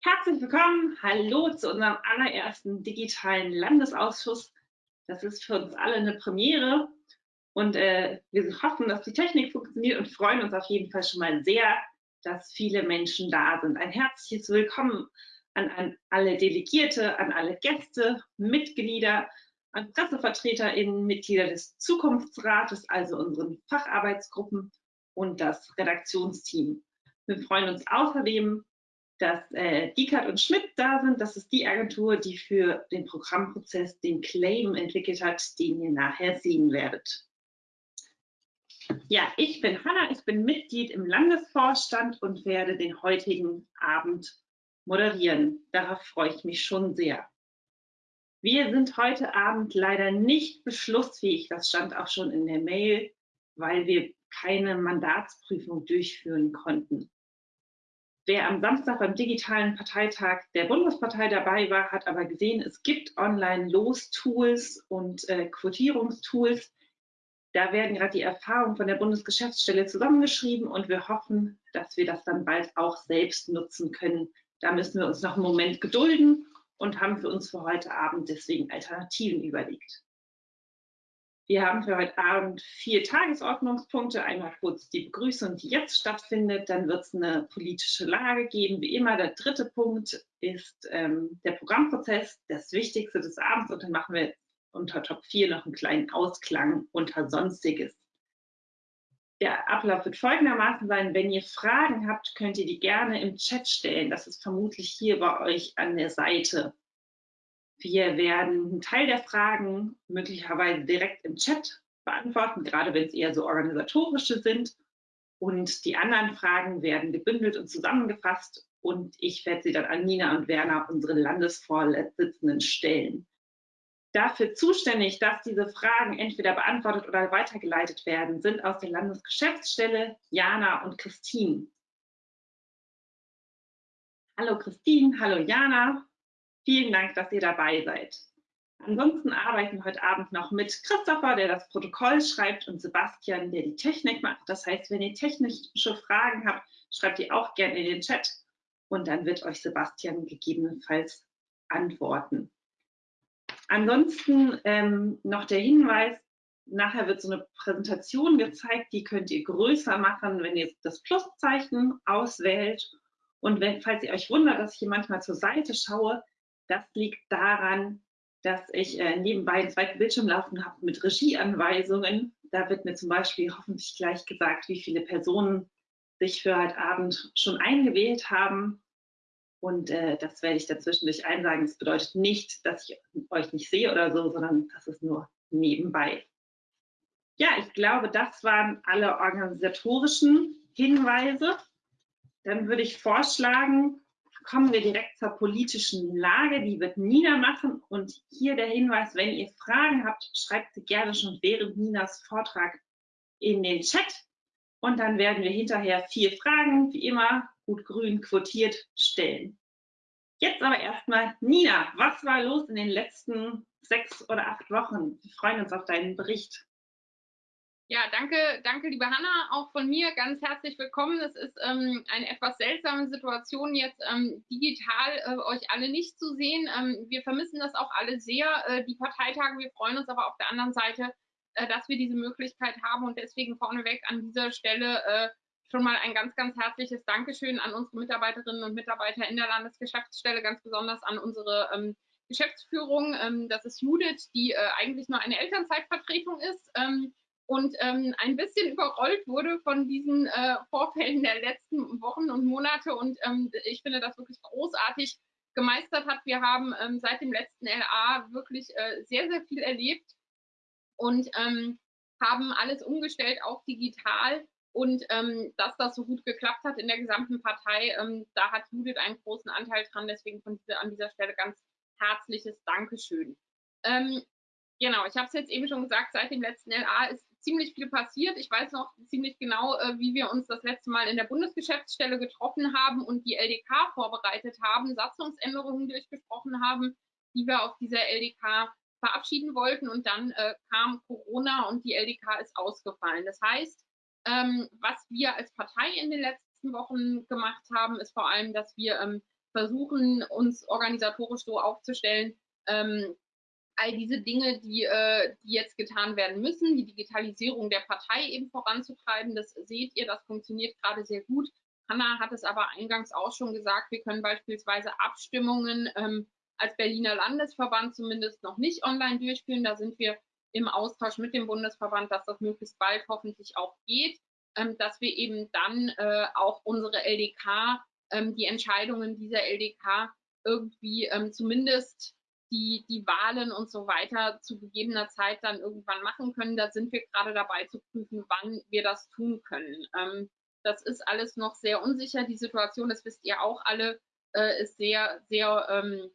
Herzlich willkommen, hallo zu unserem allerersten digitalen Landesausschuss. Das ist für uns alle eine Premiere und äh, wir hoffen, dass die Technik funktioniert und freuen uns auf jeden Fall schon mal sehr, dass viele Menschen da sind. Ein herzliches Willkommen an, an alle Delegierte, an alle Gäste, Mitglieder, an PressevertreterInnen, Mitglieder des Zukunftsrates, also unseren Facharbeitsgruppen und das Redaktionsteam. Wir freuen uns außerdem, dass äh, Diekert und Schmidt da sind. Das ist die Agentur, die für den Programmprozess den Claim entwickelt hat, den ihr nachher sehen werdet. Ja, ich bin Hanna, ich bin Mitglied im Landesvorstand und werde den heutigen Abend moderieren. Darauf freue ich mich schon sehr. Wir sind heute Abend leider nicht beschlussfähig, das stand auch schon in der Mail, weil wir keine Mandatsprüfung durchführen konnten. Wer am Samstag beim digitalen Parteitag der Bundespartei dabei war, hat aber gesehen, es gibt Online-Los-Tools und äh, Quotierungstools. Da werden gerade die Erfahrungen von der Bundesgeschäftsstelle zusammengeschrieben und wir hoffen, dass wir das dann bald auch selbst nutzen können. Da müssen wir uns noch einen Moment gedulden und haben für uns für heute Abend deswegen Alternativen überlegt. Wir haben für heute Abend vier Tagesordnungspunkte. Einmal kurz die Begrüßung, die jetzt stattfindet. Dann wird es eine politische Lage geben. Wie immer, der dritte Punkt ist ähm, der Programmprozess, das Wichtigste des Abends. Und dann machen wir unter Top 4 noch einen kleinen Ausklang unter Sonstiges. Der Ablauf wird folgendermaßen sein. Wenn ihr Fragen habt, könnt ihr die gerne im Chat stellen. Das ist vermutlich hier bei euch an der Seite. Wir werden einen Teil der Fragen möglicherweise direkt im Chat beantworten, gerade wenn es eher so organisatorische sind. Und die anderen Fragen werden gebündelt und zusammengefasst und ich werde sie dann an Nina und Werner, unsere Landesvorsitzenden, stellen. Dafür zuständig, dass diese Fragen entweder beantwortet oder weitergeleitet werden, sind aus der Landesgeschäftsstelle Jana und Christine. Hallo Christine, hallo Jana. Vielen Dank, dass ihr dabei seid. Ansonsten arbeiten heute Abend noch mit Christopher, der das Protokoll schreibt, und Sebastian, der die Technik macht. Das heißt, wenn ihr technische Fragen habt, schreibt die auch gerne in den Chat und dann wird euch Sebastian gegebenenfalls antworten. Ansonsten ähm, noch der Hinweis, nachher wird so eine Präsentation gezeigt, die könnt ihr größer machen, wenn ihr das Pluszeichen auswählt. Und wenn, falls ihr euch wundert, dass ich hier manchmal zur Seite schaue, das liegt daran, dass ich äh, nebenbei einen zweiten Bildschirm laufen habe mit Regieanweisungen. Da wird mir zum Beispiel hoffentlich gleich gesagt, wie viele Personen sich für heute Abend schon eingewählt haben. Und äh, das werde ich dazwischendurch einsagen. Das bedeutet nicht, dass ich euch nicht sehe oder so, sondern das ist nur nebenbei. Ja, ich glaube, das waren alle organisatorischen Hinweise. Dann würde ich vorschlagen, kommen wir direkt zur politischen Lage. Die wird Nina machen. Und hier der Hinweis, wenn ihr Fragen habt, schreibt sie gerne schon während Ninas Vortrag in den Chat. Und dann werden wir hinterher vier Fragen, wie immer, gut grün quotiert, stellen. Jetzt aber erstmal, Nina, was war los in den letzten sechs oder acht Wochen? Wir freuen uns auf deinen Bericht. Ja, danke, danke, liebe Hanna, auch von mir ganz herzlich willkommen. Es ist ähm, eine etwas seltsame Situation, jetzt ähm, digital äh, euch alle nicht zu sehen. Ähm, wir vermissen das auch alle sehr, äh, die Parteitage. Wir freuen uns aber auf der anderen Seite, äh, dass wir diese Möglichkeit haben und deswegen vorneweg an dieser Stelle äh, schon mal ein ganz, ganz herzliches Dankeschön an unsere Mitarbeiterinnen und Mitarbeiter in der Landesgeschäftsstelle, ganz besonders an unsere ähm, Geschäftsführung. Ähm, das ist Judith, die äh, eigentlich nur eine Elternzeitvertretung ist ähm, und ähm, ein bisschen überrollt wurde von diesen äh, Vorfällen der letzten Wochen und Monate. Und ähm, ich finde das wirklich großartig gemeistert hat. Wir haben ähm, seit dem letzten LA wirklich äh, sehr, sehr viel erlebt und ähm, haben alles umgestellt auf digital. Und ähm, dass das so gut geklappt hat in der gesamten Partei, ähm, da hat Judith einen großen Anteil dran. Deswegen von dieser, an dieser Stelle ganz herzliches Dankeschön. Genau, ich habe es jetzt eben schon gesagt, seit dem letzten LA ist ziemlich viel passiert. Ich weiß noch ziemlich genau, äh, wie wir uns das letzte Mal in der Bundesgeschäftsstelle getroffen haben und die LDK vorbereitet haben, Satzungsänderungen durchgesprochen haben, die wir auf dieser LDK verabschieden wollten. Und dann äh, kam Corona und die LDK ist ausgefallen. Das heißt, ähm, was wir als Partei in den letzten Wochen gemacht haben, ist vor allem, dass wir ähm, versuchen, uns organisatorisch so aufzustellen, ähm, all diese Dinge, die, äh, die jetzt getan werden müssen, die Digitalisierung der Partei eben voranzutreiben. Das seht ihr, das funktioniert gerade sehr gut. Hanna hat es aber eingangs auch schon gesagt, wir können beispielsweise Abstimmungen ähm, als Berliner Landesverband zumindest noch nicht online durchführen. Da sind wir im Austausch mit dem Bundesverband, dass das möglichst bald hoffentlich auch geht, ähm, dass wir eben dann äh, auch unsere LDK, ähm, die Entscheidungen dieser LDK irgendwie ähm, zumindest die, die Wahlen und so weiter zu gegebener Zeit dann irgendwann machen können. Da sind wir gerade dabei zu prüfen, wann wir das tun können. Ähm, das ist alles noch sehr unsicher. Die Situation, das wisst ihr auch alle, äh, ist sehr, sehr ähm,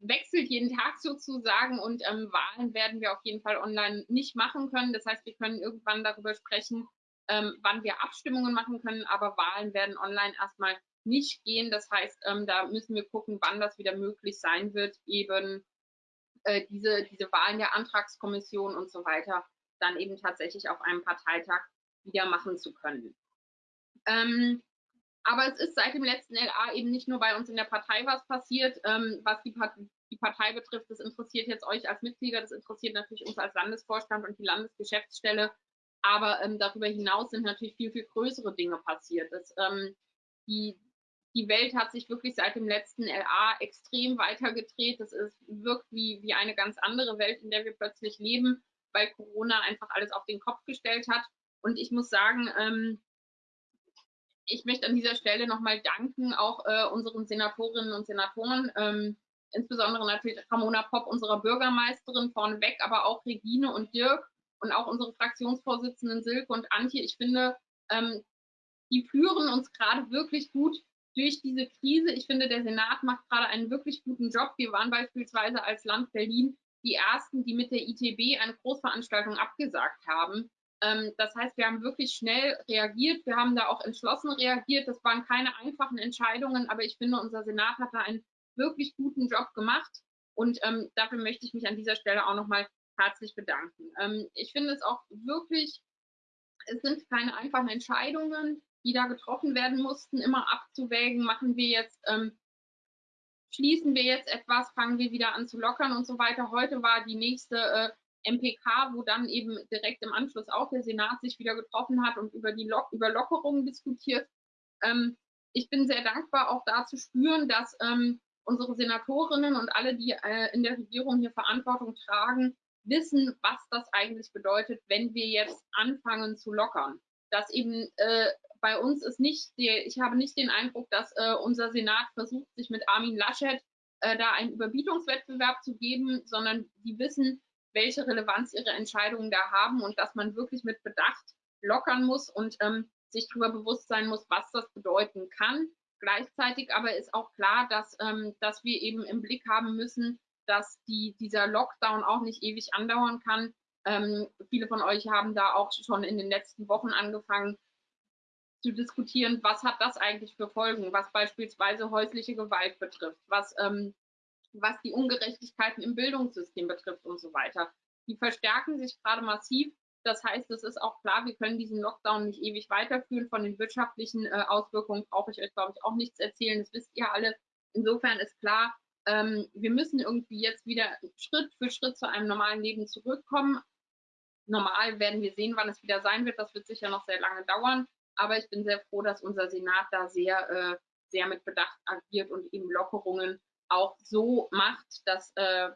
wechselt jeden Tag sozusagen und ähm, Wahlen werden wir auf jeden Fall online nicht machen können. Das heißt, wir können irgendwann darüber sprechen, ähm, wann wir Abstimmungen machen können, aber Wahlen werden online erstmal nicht gehen. Das heißt, ähm, da müssen wir gucken, wann das wieder möglich sein wird, eben äh, diese, diese Wahlen der Antragskommission und so weiter dann eben tatsächlich auf einem Parteitag wieder machen zu können. Ähm, aber es ist seit dem letzten LA eben nicht nur bei uns in der Partei was passiert, ähm, was die, Part die, Partei betrifft. Das interessiert jetzt euch als Mitglieder, das interessiert natürlich uns als Landesvorstand und die Landesgeschäftsstelle. Aber ähm, darüber hinaus sind natürlich viel, viel größere Dinge passiert. Das, ähm, die, die Welt hat sich wirklich seit dem letzten LA extrem weitergedreht. Das ist, wirkt wie, wie eine ganz andere Welt, in der wir plötzlich leben, weil Corona einfach alles auf den Kopf gestellt hat. Und ich muss sagen, ähm, ich möchte an dieser Stelle nochmal danken, auch äh, unseren Senatorinnen und Senatoren, ähm, insbesondere natürlich Ramona Popp, unserer Bürgermeisterin vorneweg, aber auch Regine und Dirk und auch unsere Fraktionsvorsitzenden Silke und Antje. Ich finde, ähm, die führen uns gerade wirklich gut durch diese Krise. Ich finde, der Senat macht gerade einen wirklich guten Job. Wir waren beispielsweise als Land Berlin die ersten, die mit der ITB eine Großveranstaltung abgesagt haben. Ähm, das heißt, wir haben wirklich schnell reagiert. Wir haben da auch entschlossen reagiert. Das waren keine einfachen Entscheidungen, aber ich finde, unser Senat hat da einen wirklich guten Job gemacht. Und ähm, dafür möchte ich mich an dieser Stelle auch nochmal herzlich bedanken. Ähm, ich finde es auch wirklich, es sind keine einfachen Entscheidungen, die da getroffen werden mussten, immer abzuwägen, machen wir jetzt, ähm, schließen wir jetzt etwas, fangen wir wieder an zu lockern und so weiter. Heute war die nächste äh, MPK, wo dann eben direkt im Anschluss auch der Senat sich wieder getroffen hat und über die Lock über Lockerungen diskutiert. Ähm, ich bin sehr dankbar, auch da zu spüren, dass ähm, unsere Senatorinnen und alle, die äh, in der Regierung hier Verantwortung tragen, wissen, was das eigentlich bedeutet, wenn wir jetzt anfangen zu lockern. Dass eben äh, bei uns ist nicht, der, ich habe nicht den Eindruck, dass äh, unser Senat versucht, sich mit Armin Laschet äh, da einen Überbietungswettbewerb zu geben, sondern die wissen, welche Relevanz ihre Entscheidungen da haben und dass man wirklich mit Bedacht lockern muss und ähm, sich darüber bewusst sein muss, was das bedeuten kann. Gleichzeitig aber ist auch klar, dass, ähm, dass wir eben im Blick haben müssen, dass die, dieser Lockdown auch nicht ewig andauern kann. Ähm, viele von euch haben da auch schon in den letzten Wochen angefangen zu diskutieren, was hat das eigentlich für Folgen, was beispielsweise häusliche Gewalt betrifft, was ähm, was die Ungerechtigkeiten im Bildungssystem betrifft und so weiter. Die verstärken sich gerade massiv. Das heißt, es ist auch klar, wir können diesen Lockdown nicht ewig weiterführen. Von den wirtschaftlichen äh, Auswirkungen brauche ich euch, glaube ich, auch nichts erzählen. Das wisst ihr alle. Insofern ist klar, ähm, wir müssen irgendwie jetzt wieder Schritt für Schritt zu einem normalen Leben zurückkommen. Normal werden wir sehen, wann es wieder sein wird. Das wird sicher noch sehr lange dauern. Aber ich bin sehr froh, dass unser Senat da sehr, äh, sehr mit Bedacht agiert und eben Lockerungen auch so macht, dass äh,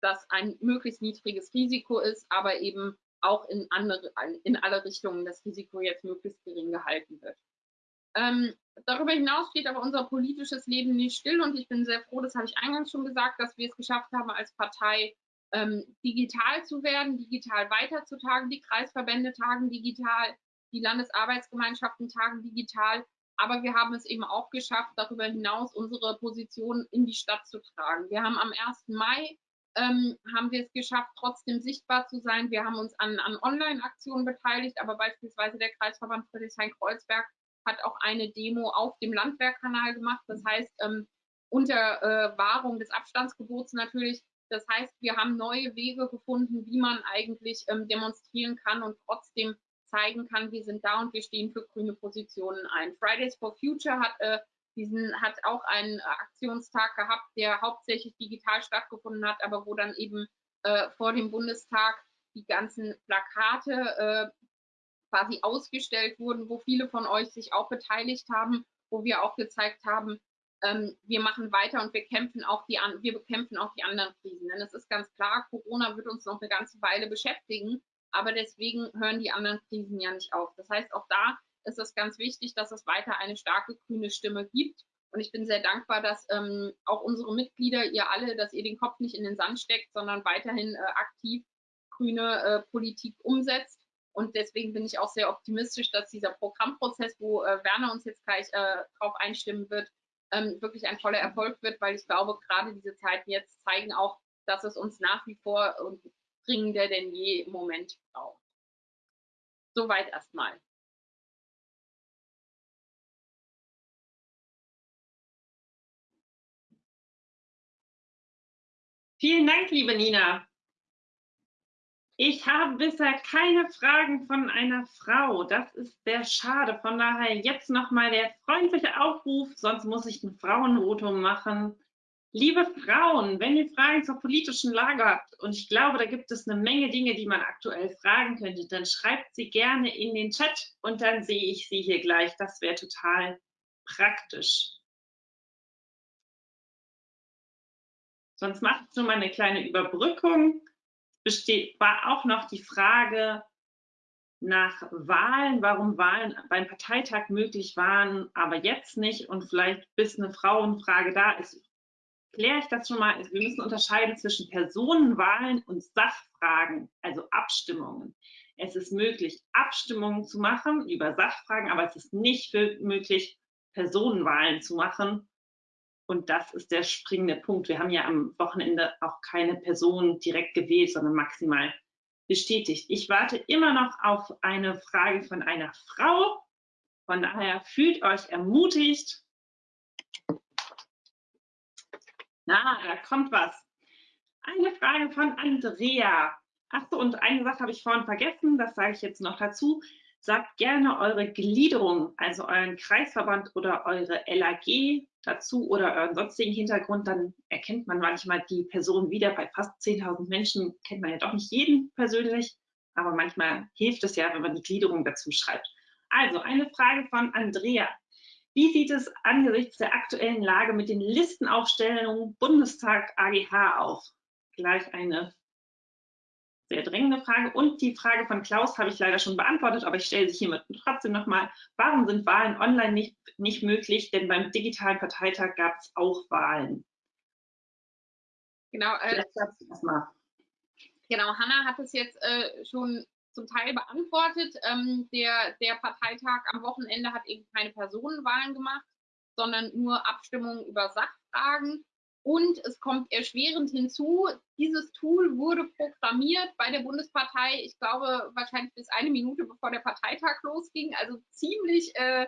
das ein möglichst niedriges Risiko ist, aber eben auch in, andere, in alle Richtungen das Risiko jetzt möglichst gering gehalten wird. Ähm, darüber hinaus steht aber unser politisches Leben nicht still und ich bin sehr froh, das habe ich eingangs schon gesagt, dass wir es geschafft haben, als Partei ähm, digital zu werden, digital weiterzutagen. Die Kreisverbände tagen digital, die Landesarbeitsgemeinschaften tagen digital. Aber wir haben es eben auch geschafft, darüber hinaus unsere Position in die Stadt zu tragen. Wir haben am 1. Mai ähm, haben wir es geschafft, trotzdem sichtbar zu sein. Wir haben uns an, an Online-Aktionen beteiligt, aber beispielsweise der Kreisverband Friedrichshain-Kreuzberg hat auch eine Demo auf dem Landwehrkanal gemacht. Das heißt, ähm, unter äh, Wahrung des Abstandsgebots natürlich. Das heißt, wir haben neue Wege gefunden, wie man eigentlich ähm, demonstrieren kann und trotzdem zeigen kann, wir sind da und wir stehen für grüne Positionen ein. Fridays for Future hat äh, diesen hat auch einen Aktionstag gehabt, der hauptsächlich digital stattgefunden hat, aber wo dann eben äh, vor dem Bundestag die ganzen Plakate äh, quasi ausgestellt wurden, wo viele von euch sich auch beteiligt haben, wo wir auch gezeigt haben, ähm, wir machen weiter und wir kämpfen auch die an, wir bekämpfen auch die anderen Krisen. Denn es ist ganz klar, Corona wird uns noch eine ganze Weile beschäftigen, aber deswegen hören die anderen Krisen ja nicht auf. Das heißt, auch da ist es ganz wichtig, dass es weiter eine starke grüne Stimme gibt. Und ich bin sehr dankbar, dass ähm, auch unsere Mitglieder, ihr alle, dass ihr den Kopf nicht in den Sand steckt, sondern weiterhin äh, aktiv grüne äh, Politik umsetzt. Und deswegen bin ich auch sehr optimistisch, dass dieser Programmprozess, wo äh, Werner uns jetzt gleich äh, drauf einstimmen wird, ähm, wirklich ein voller Erfolg wird, weil ich glaube, gerade diese Zeiten jetzt zeigen auch, dass es uns nach wie vor und dringender denn je im Moment braucht. Soweit erstmal. Vielen Dank, liebe Nina. Ich habe bisher keine Fragen von einer Frau. Das ist sehr schade. Von daher jetzt nochmal der freundliche Aufruf, sonst muss ich ein Frauenvotum machen. Liebe Frauen, wenn ihr Fragen zur politischen Lage habt, und ich glaube, da gibt es eine Menge Dinge, die man aktuell fragen könnte, dann schreibt sie gerne in den Chat und dann sehe ich sie hier gleich. Das wäre total praktisch. Sonst mache ich so mal eine kleine Überbrückung. Besteht, war auch noch die Frage nach Wahlen, warum Wahlen beim Parteitag möglich waren, aber jetzt nicht und vielleicht bis eine Frauenfrage da ist, kläre ich das schon mal. Wir müssen unterscheiden zwischen Personenwahlen und Sachfragen, also Abstimmungen. Es ist möglich, Abstimmungen zu machen über Sachfragen, aber es ist nicht möglich, Personenwahlen zu machen. Und das ist der springende Punkt. Wir haben ja am Wochenende auch keine Person direkt gewählt, sondern maximal bestätigt. Ich warte immer noch auf eine Frage von einer Frau. Von daher fühlt euch ermutigt. Na, da kommt was. Eine Frage von Andrea. Ach so, und eine Sache habe ich vorhin vergessen, das sage ich jetzt noch dazu. Sagt gerne eure Gliederung, also euren Kreisverband oder eure LAG dazu oder euren sonstigen Hintergrund, dann erkennt man manchmal die Person wieder. Bei fast 10.000 Menschen kennt man ja doch nicht jeden persönlich, aber manchmal hilft es ja, wenn man die Gliederung dazu schreibt. Also eine Frage von Andrea. Wie sieht es angesichts der aktuellen Lage mit den Listenaufstellungen Bundestag AGH aus? Gleich eine sehr drängende Frage. Und die Frage von Klaus habe ich leider schon beantwortet, aber ich stelle sie hiermit trotzdem nochmal. Warum sind Wahlen online nicht, nicht möglich? Denn beim digitalen Parteitag gab es auch Wahlen. Genau, äh, genau, Hanna hat es jetzt äh, schon zum Teil beantwortet. Ähm, der, der Parteitag am Wochenende hat eben keine Personenwahlen gemacht, sondern nur Abstimmungen über Sachfragen. Und es kommt erschwerend hinzu, dieses Tool wurde programmiert bei der Bundespartei, ich glaube wahrscheinlich bis eine Minute bevor der Parteitag losging, also ziemlich äh,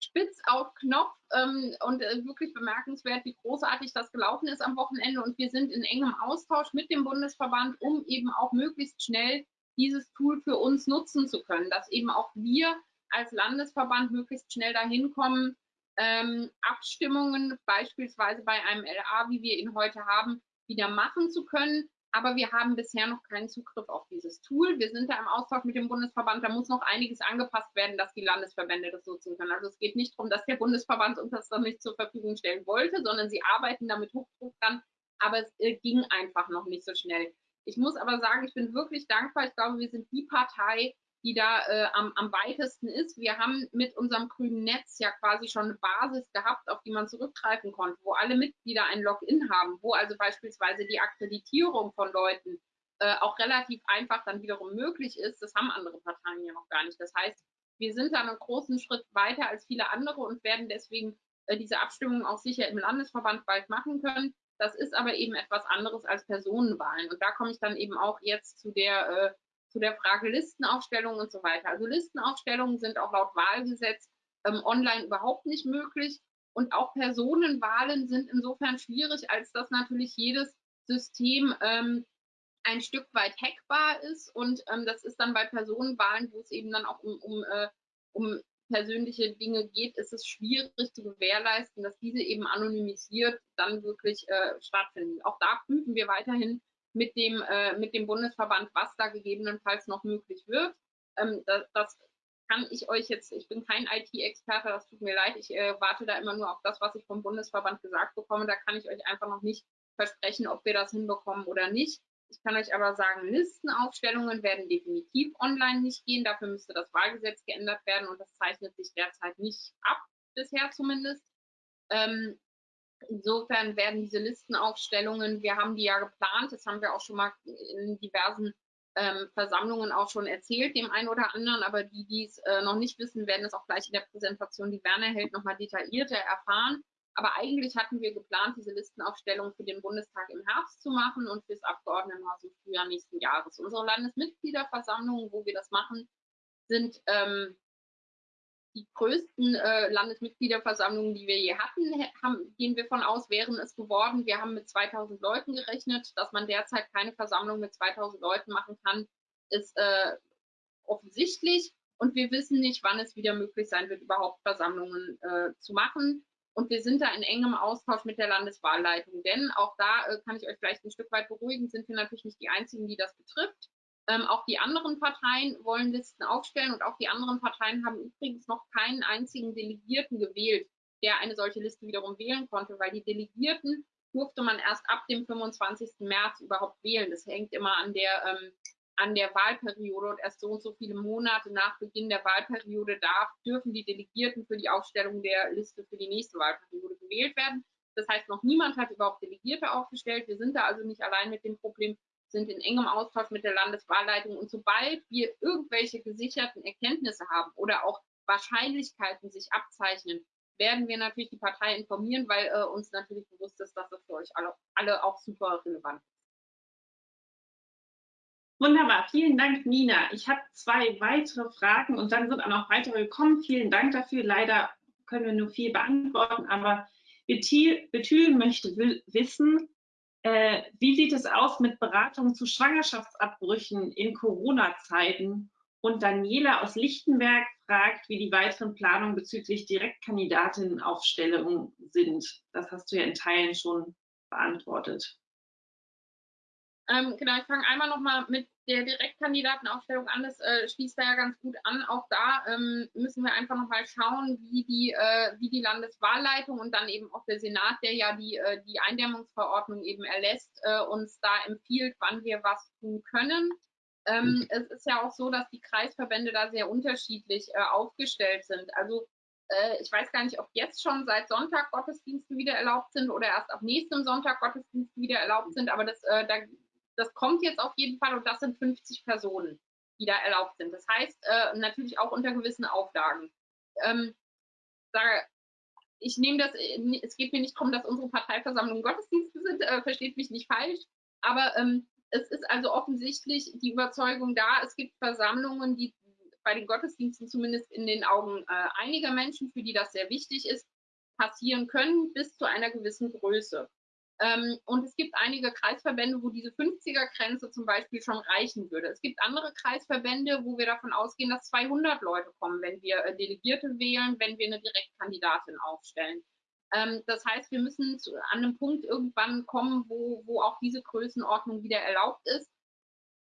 spitz auf Knopf ähm, und äh, wirklich bemerkenswert, wie großartig das gelaufen ist am Wochenende. Und wir sind in engem Austausch mit dem Bundesverband, um eben auch möglichst schnell dieses Tool für uns nutzen zu können, dass eben auch wir als Landesverband möglichst schnell dahin kommen, ähm, Abstimmungen beispielsweise bei einem LA, wie wir ihn heute haben, wieder machen zu können. Aber wir haben bisher noch keinen Zugriff auf dieses Tool. Wir sind da im Austausch mit dem Bundesverband. Da muss noch einiges angepasst werden, dass die Landesverbände das nutzen können. Also es geht nicht darum, dass der Bundesverband uns das dann nicht zur Verfügung stellen wollte, sondern sie arbeiten damit Hochdruck dran. Aber es äh, ging einfach noch nicht so schnell. Ich muss aber sagen, ich bin wirklich dankbar. Ich glaube, wir sind die Partei, die da äh, am, am weitesten ist. Wir haben mit unserem grünen Netz ja quasi schon eine Basis gehabt, auf die man zurückgreifen konnte, wo alle Mitglieder ein Login haben, wo also beispielsweise die Akkreditierung von Leuten äh, auch relativ einfach dann wiederum möglich ist. Das haben andere Parteien ja noch gar nicht. Das heißt, wir sind da einen großen Schritt weiter als viele andere und werden deswegen äh, diese Abstimmung auch sicher im Landesverband bald machen können. Das ist aber eben etwas anderes als Personenwahlen. Und da komme ich dann eben auch jetzt zu der äh, zu der Frage Listenaufstellung und so weiter. Also Listenaufstellungen sind auch laut Wahlgesetz ähm, online überhaupt nicht möglich. Und auch Personenwahlen sind insofern schwierig, als dass natürlich jedes System ähm, ein Stück weit hackbar ist. Und ähm, das ist dann bei Personenwahlen, wo es eben dann auch um, um, äh, um persönliche Dinge geht, ist es schwierig zu gewährleisten, dass diese eben anonymisiert dann wirklich äh, stattfinden. Auch da prüfen wir weiterhin mit dem, äh, mit dem Bundesverband, was da gegebenenfalls noch möglich wird. Ähm, das, das, kann ich euch jetzt, ich bin kein IT-Experte, das tut mir leid, ich äh, warte da immer nur auf das, was ich vom Bundesverband gesagt bekomme. Da kann ich euch einfach noch nicht versprechen, ob wir das hinbekommen oder nicht. Ich kann euch aber sagen, Listenaufstellungen werden definitiv online nicht gehen. Dafür müsste das Wahlgesetz geändert werden und das zeichnet sich derzeit nicht ab, bisher zumindest. Ähm, insofern werden diese Listenaufstellungen, wir haben die ja geplant, das haben wir auch schon mal in diversen ähm, Versammlungen auch schon erzählt, dem einen oder anderen, aber die, die es äh, noch nicht wissen, werden es auch gleich in der Präsentation, die Werner hält, nochmal detaillierter erfahren. Aber eigentlich hatten wir geplant, diese Listenaufstellung für den Bundestag im Herbst zu machen und fürs Abgeordnetenhaus im Frühjahr nächsten Jahres. Unsere Landesmitgliederversammlungen, wo wir das machen, sind ähm, die größten äh, Landesmitgliederversammlungen, die wir je hatten, haben, gehen wir von aus, wären es geworden. Wir haben mit 2000 Leuten gerechnet. Dass man derzeit keine Versammlung mit 2000 Leuten machen kann, ist äh, offensichtlich. Und wir wissen nicht, wann es wieder möglich sein wird, überhaupt Versammlungen äh, zu machen. Und wir sind da in engem Austausch mit der Landeswahlleitung. Denn auch da äh, kann ich euch vielleicht ein Stück weit beruhigen, sind wir natürlich nicht die Einzigen, die das betrifft. Ähm, auch die anderen Parteien wollen Listen aufstellen und auch die anderen Parteien haben übrigens noch keinen einzigen Delegierten gewählt, der eine solche Liste wiederum wählen konnte, weil die Delegierten durfte man erst ab dem 25. März überhaupt wählen. Das hängt immer an der, ähm, an der Wahlperiode und erst so und so viele Monate nach Beginn der Wahlperiode darf, dürfen die Delegierten für die Aufstellung der Liste für die nächste Wahlperiode gewählt werden. Das heißt, noch niemand hat überhaupt Delegierte aufgestellt. Wir sind da also nicht allein mit dem Problem, sind in engem Austausch mit der Landeswahlleitung und sobald wir irgendwelche gesicherten Erkenntnisse haben oder auch Wahrscheinlichkeiten sich abzeichnen, werden wir natürlich die Partei informieren, weil äh, uns natürlich bewusst ist, dass das für euch alle, alle auch super relevant ist. Wunderbar, vielen Dank, Nina. Ich habe zwei weitere Fragen und dann sind auch noch weitere gekommen. Vielen Dank dafür. Leider können wir nur viel beantworten, aber Betül möchte wissen, äh, wie sieht es aus mit Beratung zu Schwangerschaftsabbrüchen in Corona-Zeiten? Und Daniela aus Lichtenberg fragt, wie die weiteren Planungen bezüglich Direktkandidatinnenaufstellung sind. Das hast du ja in Teilen schon beantwortet. Ähm, genau, ich fange einmal nochmal mit der Direktkandidatenaufstellung an. Das äh, schließt da ja ganz gut an. Auch da ähm, müssen wir einfach nochmal schauen, wie die, äh, wie die Landeswahlleitung und dann eben auch der Senat, der ja die, äh, die Eindämmungsverordnung eben erlässt, äh, uns da empfiehlt, wann wir was tun können. Ähm, mhm. Es ist ja auch so, dass die Kreisverbände da sehr unterschiedlich äh, aufgestellt sind. Also äh, ich weiß gar nicht, ob jetzt schon seit Sonntag Gottesdienste wieder erlaubt sind oder erst ab nächstem Sonntag Gottesdienste wieder erlaubt sind, aber das, da das kommt jetzt auf jeden Fall und das sind 50 Personen, die da erlaubt sind. Das heißt, äh, natürlich auch unter gewissen Auflagen. Ähm, sage, ich nehme das, äh, es geht mir nicht darum, dass unsere Parteiversammlungen Gottesdienste sind, äh, versteht mich nicht falsch, aber ähm, es ist also offensichtlich die Überzeugung da, es gibt Versammlungen, die bei den Gottesdiensten zumindest in den Augen äh, einiger Menschen, für die das sehr wichtig ist, passieren können bis zu einer gewissen Größe. Ähm, und es gibt einige Kreisverbände, wo diese 50er-Grenze zum Beispiel schon reichen würde. Es gibt andere Kreisverbände, wo wir davon ausgehen, dass 200 Leute kommen, wenn wir äh, Delegierte wählen, wenn wir eine Direktkandidatin aufstellen. Ähm, das heißt, wir müssen zu, an einem Punkt irgendwann kommen, wo, wo auch diese Größenordnung wieder erlaubt ist.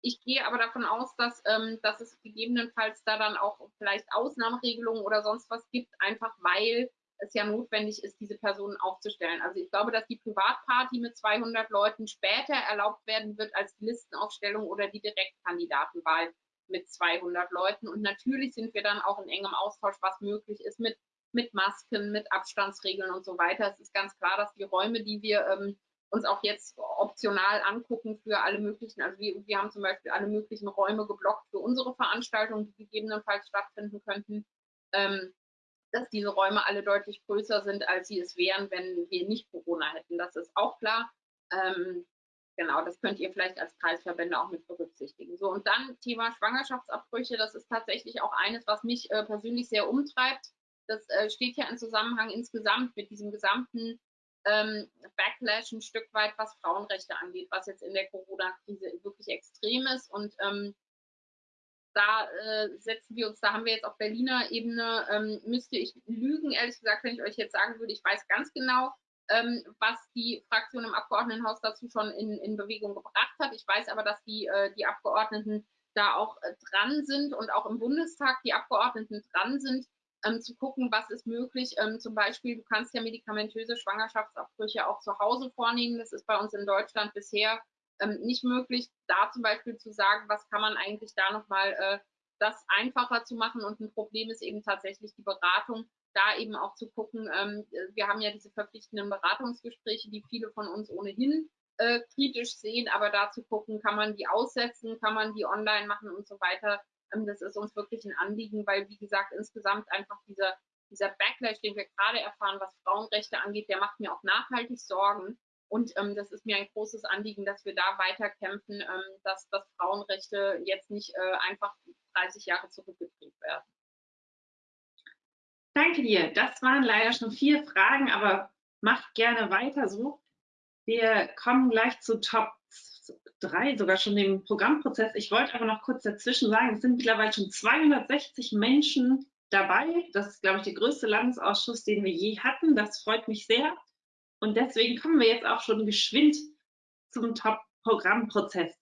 Ich gehe aber davon aus, dass, ähm, dass es gegebenenfalls da dann auch vielleicht Ausnahmeregelungen oder sonst was gibt, einfach weil es ja notwendig ist, diese Personen aufzustellen. Also ich glaube, dass die Privatparty mit 200 Leuten später erlaubt werden wird als die Listenaufstellung oder die Direktkandidatenwahl mit 200 Leuten. Und natürlich sind wir dann auch in engem Austausch, was möglich ist mit, mit Masken, mit Abstandsregeln und so weiter. Es ist ganz klar, dass die Räume, die wir ähm, uns auch jetzt optional angucken für alle möglichen, also wir, wir haben zum Beispiel alle möglichen Räume geblockt für unsere Veranstaltungen, die gegebenenfalls stattfinden könnten. Ähm, dass diese Räume alle deutlich größer sind, als sie es wären, wenn wir nicht Corona hätten. Das ist auch klar. Ähm, genau, das könnt ihr vielleicht als Kreisverbände auch mit berücksichtigen. So, und dann Thema Schwangerschaftsabbrüche. Das ist tatsächlich auch eines, was mich äh, persönlich sehr umtreibt. Das äh, steht ja im Zusammenhang insgesamt mit diesem gesamten ähm, Backlash ein Stück weit, was Frauenrechte angeht, was jetzt in der Corona-Krise wirklich extrem ist. Und ähm, da äh, setzen wir uns, da haben wir jetzt auf Berliner Ebene, ähm, müsste ich lügen, ehrlich gesagt, wenn ich euch jetzt sagen würde, ich weiß ganz genau, ähm, was die Fraktion im Abgeordnetenhaus dazu schon in, in Bewegung gebracht hat. Ich weiß aber, dass die, äh, die Abgeordneten da auch äh, dran sind und auch im Bundestag die Abgeordneten dran sind, ähm, zu gucken, was ist möglich. Ähm, zum Beispiel, du kannst ja medikamentöse Schwangerschaftsabbrüche auch zu Hause vornehmen. Das ist bei uns in Deutschland bisher ähm, nicht möglich. Da zum Beispiel zu sagen, was kann man eigentlich da nochmal äh, das einfacher zu machen. Und ein Problem ist eben tatsächlich die Beratung. Da eben auch zu gucken, ähm, wir haben ja diese verpflichtenden Beratungsgespräche, die viele von uns ohnehin äh, kritisch sehen, aber da zu gucken, kann man die aussetzen, kann man die online machen und so weiter. Ähm, das ist uns wirklich ein Anliegen, weil, wie gesagt, insgesamt einfach dieser, dieser Backlash, den wir gerade erfahren, was Frauenrechte angeht, der macht mir auch nachhaltig Sorgen. Und ähm, das ist mir ein großes Anliegen, dass wir da weiter kämpfen, ähm, dass, dass Frauenrechte jetzt nicht äh, einfach 30 Jahre zurückgedreht werden. Danke dir. Das waren leider schon vier Fragen, aber macht gerne weiter so. Wir kommen gleich zu Top drei sogar schon im Programmprozess. Ich wollte aber noch kurz dazwischen sagen, es sind mittlerweile schon 260 Menschen dabei. Das ist, glaube ich, der größte Landesausschuss, den wir je hatten. Das freut mich sehr. Und deswegen kommen wir jetzt auch schon geschwind zum Top-Programmprozess.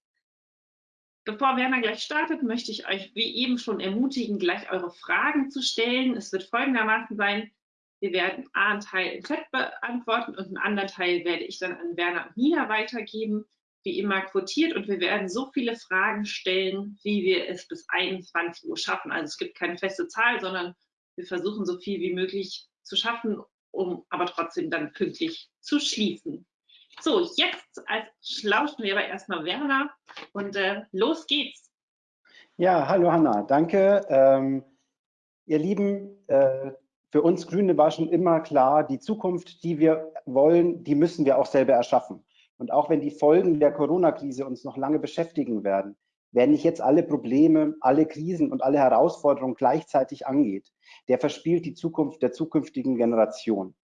Bevor Werner gleich startet, möchte ich euch wie eben schon ermutigen, gleich eure Fragen zu stellen. Es wird folgendermaßen sein, wir werden einen Teil im Chat beantworten und einen anderen Teil werde ich dann an Werner und Nina weitergeben wie immer quotiert und wir werden so viele Fragen stellen, wie wir es bis 21 Uhr schaffen. Also es gibt keine feste Zahl, sondern wir versuchen so viel wie möglich zu schaffen, um aber trotzdem dann pünktlich zu schließen. So, jetzt als lauschen wir aber erstmal Werner und äh, los geht's. Ja, hallo Hanna, danke. Ähm, ihr Lieben, äh, für uns Grüne war schon immer klar, die Zukunft, die wir wollen, die müssen wir auch selber erschaffen. Und auch wenn die Folgen der Corona-Krise uns noch lange beschäftigen werden, wer nicht jetzt alle Probleme, alle Krisen und alle Herausforderungen gleichzeitig angeht, der verspielt die Zukunft der zukünftigen Generation.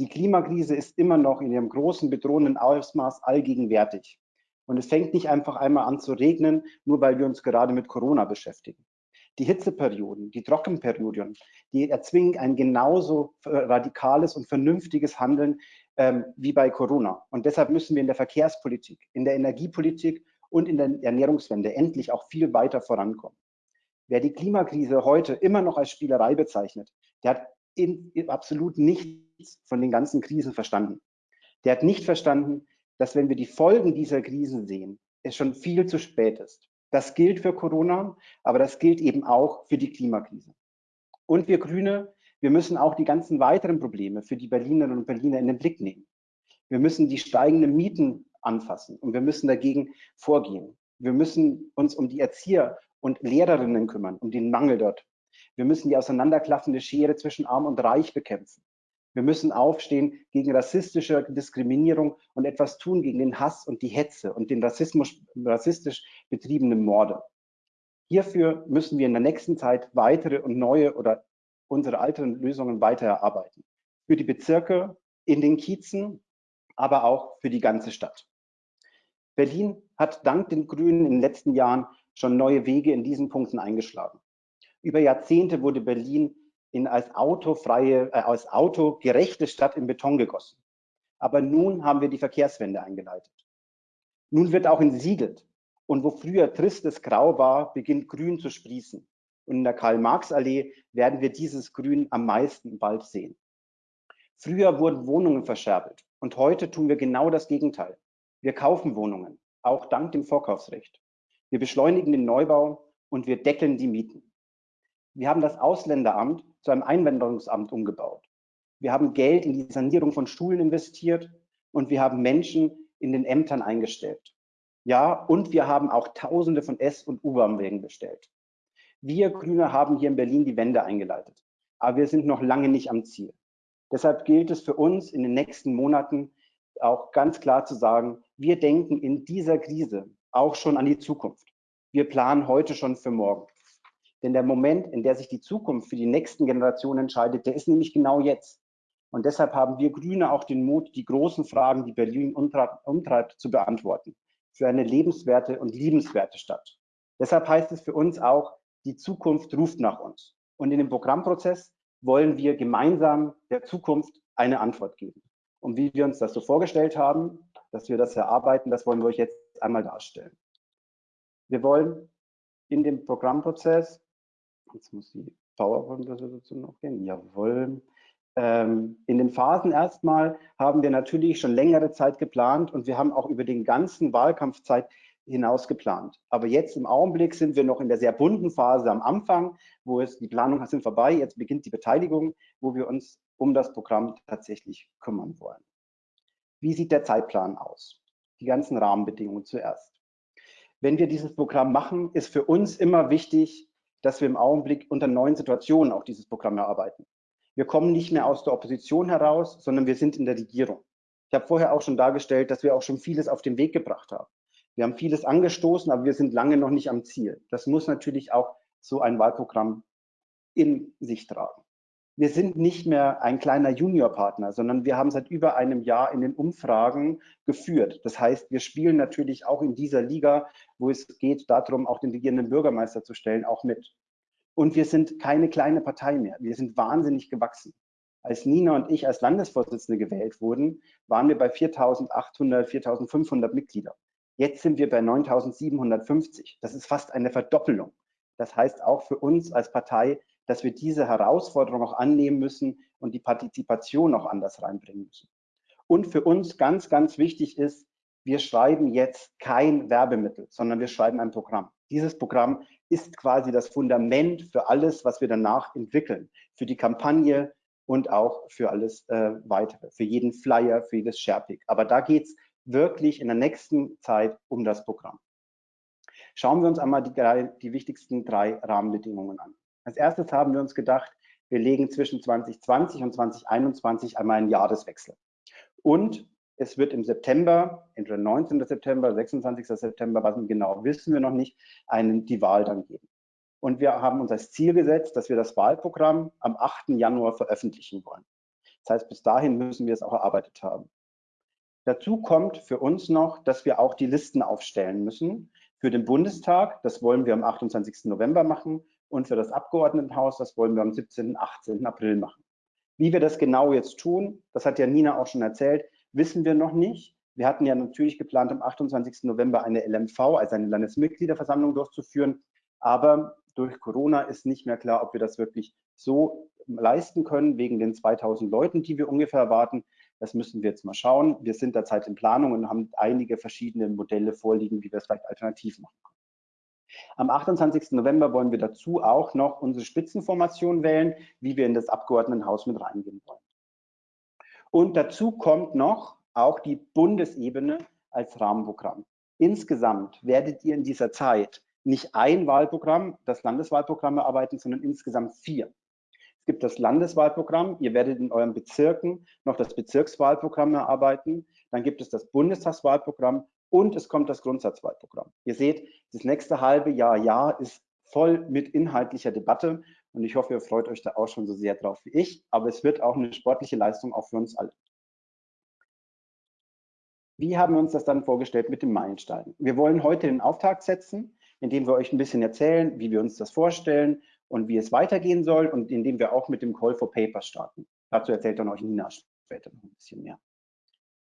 Die Klimakrise ist immer noch in ihrem großen bedrohenden Ausmaß allgegenwärtig. Und es fängt nicht einfach einmal an zu regnen, nur weil wir uns gerade mit Corona beschäftigen. Die Hitzeperioden, die Trockenperioden, die erzwingen ein genauso radikales und vernünftiges Handeln ähm, wie bei Corona. Und deshalb müssen wir in der Verkehrspolitik, in der Energiepolitik und in der Ernährungswende endlich auch viel weiter vorankommen. Wer die Klimakrise heute immer noch als Spielerei bezeichnet, der hat in, in absolut nichts von den ganzen Krisen verstanden. Der hat nicht verstanden, dass wenn wir die Folgen dieser Krisen sehen, es schon viel zu spät ist. Das gilt für Corona, aber das gilt eben auch für die Klimakrise. Und wir Grüne, wir müssen auch die ganzen weiteren Probleme für die Berlinerinnen und Berliner in den Blick nehmen. Wir müssen die steigenden Mieten anfassen und wir müssen dagegen vorgehen. Wir müssen uns um die Erzieher und Lehrerinnen kümmern, um den Mangel dort. Wir müssen die auseinanderklaffende Schere zwischen Arm und Reich bekämpfen. Wir müssen aufstehen gegen rassistische Diskriminierung und etwas tun gegen den Hass und die Hetze und den Rassismus, rassistisch betriebenen Morde. Hierfür müssen wir in der nächsten Zeit weitere und neue oder unsere alten Lösungen weiter erarbeiten. Für die Bezirke, in den Kiezen, aber auch für die ganze Stadt. Berlin hat dank den Grünen in den letzten Jahren schon neue Wege in diesen Punkten eingeschlagen. Über Jahrzehnte wurde Berlin in als autofreie, äh, als autogerechte Stadt in Beton gegossen. Aber nun haben wir die Verkehrswende eingeleitet. Nun wird auch in Siegelt und wo früher tristes Grau war, beginnt Grün zu sprießen. Und in der Karl-Marx-Allee werden wir dieses Grün am meisten bald sehen. Früher wurden Wohnungen verscherbelt und heute tun wir genau das Gegenteil. Wir kaufen Wohnungen, auch dank dem Vorkaufsrecht. Wir beschleunigen den Neubau und wir deckeln die Mieten. Wir haben das Ausländeramt zu einem Einwanderungsamt umgebaut. Wir haben Geld in die Sanierung von Schulen investiert und wir haben Menschen in den Ämtern eingestellt. Ja, und wir haben auch Tausende von S- und U-Bahn-Wegen bestellt. Wir Grüne haben hier in Berlin die Wende eingeleitet, aber wir sind noch lange nicht am Ziel. Deshalb gilt es für uns in den nächsten Monaten auch ganz klar zu sagen, wir denken in dieser Krise auch schon an die Zukunft. Wir planen heute schon für morgen. Denn der Moment, in der sich die Zukunft für die nächsten Generationen entscheidet, der ist nämlich genau jetzt. Und deshalb haben wir Grüne auch den Mut, die großen Fragen, die Berlin umtreibt, zu beantworten. Für eine lebenswerte und liebenswerte Stadt. Deshalb heißt es für uns auch, die Zukunft ruft nach uns. Und in dem Programmprozess wollen wir gemeinsam der Zukunft eine Antwort geben. Und wie wir uns das so vorgestellt haben, dass wir das erarbeiten, das wollen wir euch jetzt einmal darstellen. Wir wollen in dem Programmprozess, jetzt muss die PowerPoint-Präsentation noch gehen, jawohl, ähm, in den Phasen erstmal haben wir natürlich schon längere Zeit geplant und wir haben auch über den ganzen Wahlkampfzeit hinaus geplant. Aber jetzt im Augenblick sind wir noch in der sehr bunten Phase am Anfang, wo es die Planung sind vorbei, jetzt beginnt die Beteiligung, wo wir uns um das Programm tatsächlich kümmern wollen. Wie sieht der Zeitplan aus? Die ganzen Rahmenbedingungen zuerst. Wenn wir dieses Programm machen, ist für uns immer wichtig, dass wir im Augenblick unter neuen Situationen auch dieses Programm erarbeiten. Wir kommen nicht mehr aus der Opposition heraus, sondern wir sind in der Regierung. Ich habe vorher auch schon dargestellt, dass wir auch schon vieles auf den Weg gebracht haben. Wir haben vieles angestoßen, aber wir sind lange noch nicht am Ziel. Das muss natürlich auch so ein Wahlprogramm in sich tragen. Wir sind nicht mehr ein kleiner Juniorpartner, sondern wir haben seit über einem Jahr in den Umfragen geführt. Das heißt, wir spielen natürlich auch in dieser Liga, wo es geht darum, auch den regierenden Bürgermeister zu stellen, auch mit. Und wir sind keine kleine Partei mehr. Wir sind wahnsinnig gewachsen. Als Nina und ich als Landesvorsitzende gewählt wurden, waren wir bei 4.800, 4.500 Mitglieder. Jetzt sind wir bei 9.750. Das ist fast eine Verdoppelung. Das heißt auch für uns als Partei, dass wir diese Herausforderung auch annehmen müssen und die Partizipation auch anders reinbringen müssen. Und für uns ganz, ganz wichtig ist, wir schreiben jetzt kein Werbemittel, sondern wir schreiben ein Programm. Dieses Programm ist quasi das Fundament für alles, was wir danach entwickeln, für die Kampagne und auch für alles äh, weitere, für jeden Flyer, für jedes Sharepick. Aber da geht es wirklich in der nächsten Zeit um das Programm. Schauen wir uns einmal die, die wichtigsten drei Rahmenbedingungen an. Als erstes haben wir uns gedacht, wir legen zwischen 2020 und 2021 einmal einen Jahreswechsel. Und es wird im September, entweder 19. September, 26. September, was genau wissen wir noch nicht, einen, die Wahl dann geben. Und wir haben uns als Ziel gesetzt, dass wir das Wahlprogramm am 8. Januar veröffentlichen wollen. Das heißt, bis dahin müssen wir es auch erarbeitet haben. Dazu kommt für uns noch, dass wir auch die Listen aufstellen müssen für den Bundestag. Das wollen wir am 28. November machen. Und für das Abgeordnetenhaus, das wollen wir am 17. 18. April machen. Wie wir das genau jetzt tun, das hat ja Nina auch schon erzählt, wissen wir noch nicht. Wir hatten ja natürlich geplant, am 28. November eine LMV, also eine Landesmitgliederversammlung durchzuführen. Aber durch Corona ist nicht mehr klar, ob wir das wirklich so leisten können, wegen den 2000 Leuten, die wir ungefähr erwarten. Das müssen wir jetzt mal schauen. Wir sind derzeit in Planung und haben einige verschiedene Modelle vorliegen, wie wir es vielleicht alternativ machen können. Am 28. November wollen wir dazu auch noch unsere Spitzenformation wählen, wie wir in das Abgeordnetenhaus mit reingehen wollen. Und dazu kommt noch auch die Bundesebene als Rahmenprogramm. Insgesamt werdet ihr in dieser Zeit nicht ein Wahlprogramm, das Landeswahlprogramm erarbeiten, sondern insgesamt vier. Es gibt das Landeswahlprogramm. Ihr werdet in euren Bezirken noch das Bezirkswahlprogramm erarbeiten. Dann gibt es das Bundestagswahlprogramm und es kommt das Grundsatzwahlprogramm. Ihr seht, das nächste halbe Jahr, Jahr ist voll mit inhaltlicher Debatte und ich hoffe, ihr freut euch da auch schon so sehr drauf wie ich, aber es wird auch eine sportliche Leistung auch für uns alle. Wie haben wir uns das dann vorgestellt mit dem Meilenstein? Wir wollen heute den Auftakt setzen, indem wir euch ein bisschen erzählen, wie wir uns das vorstellen, und wie es weitergehen soll und indem wir auch mit dem Call for Papers starten. Dazu erzählt dann euch Nina später noch ein bisschen mehr.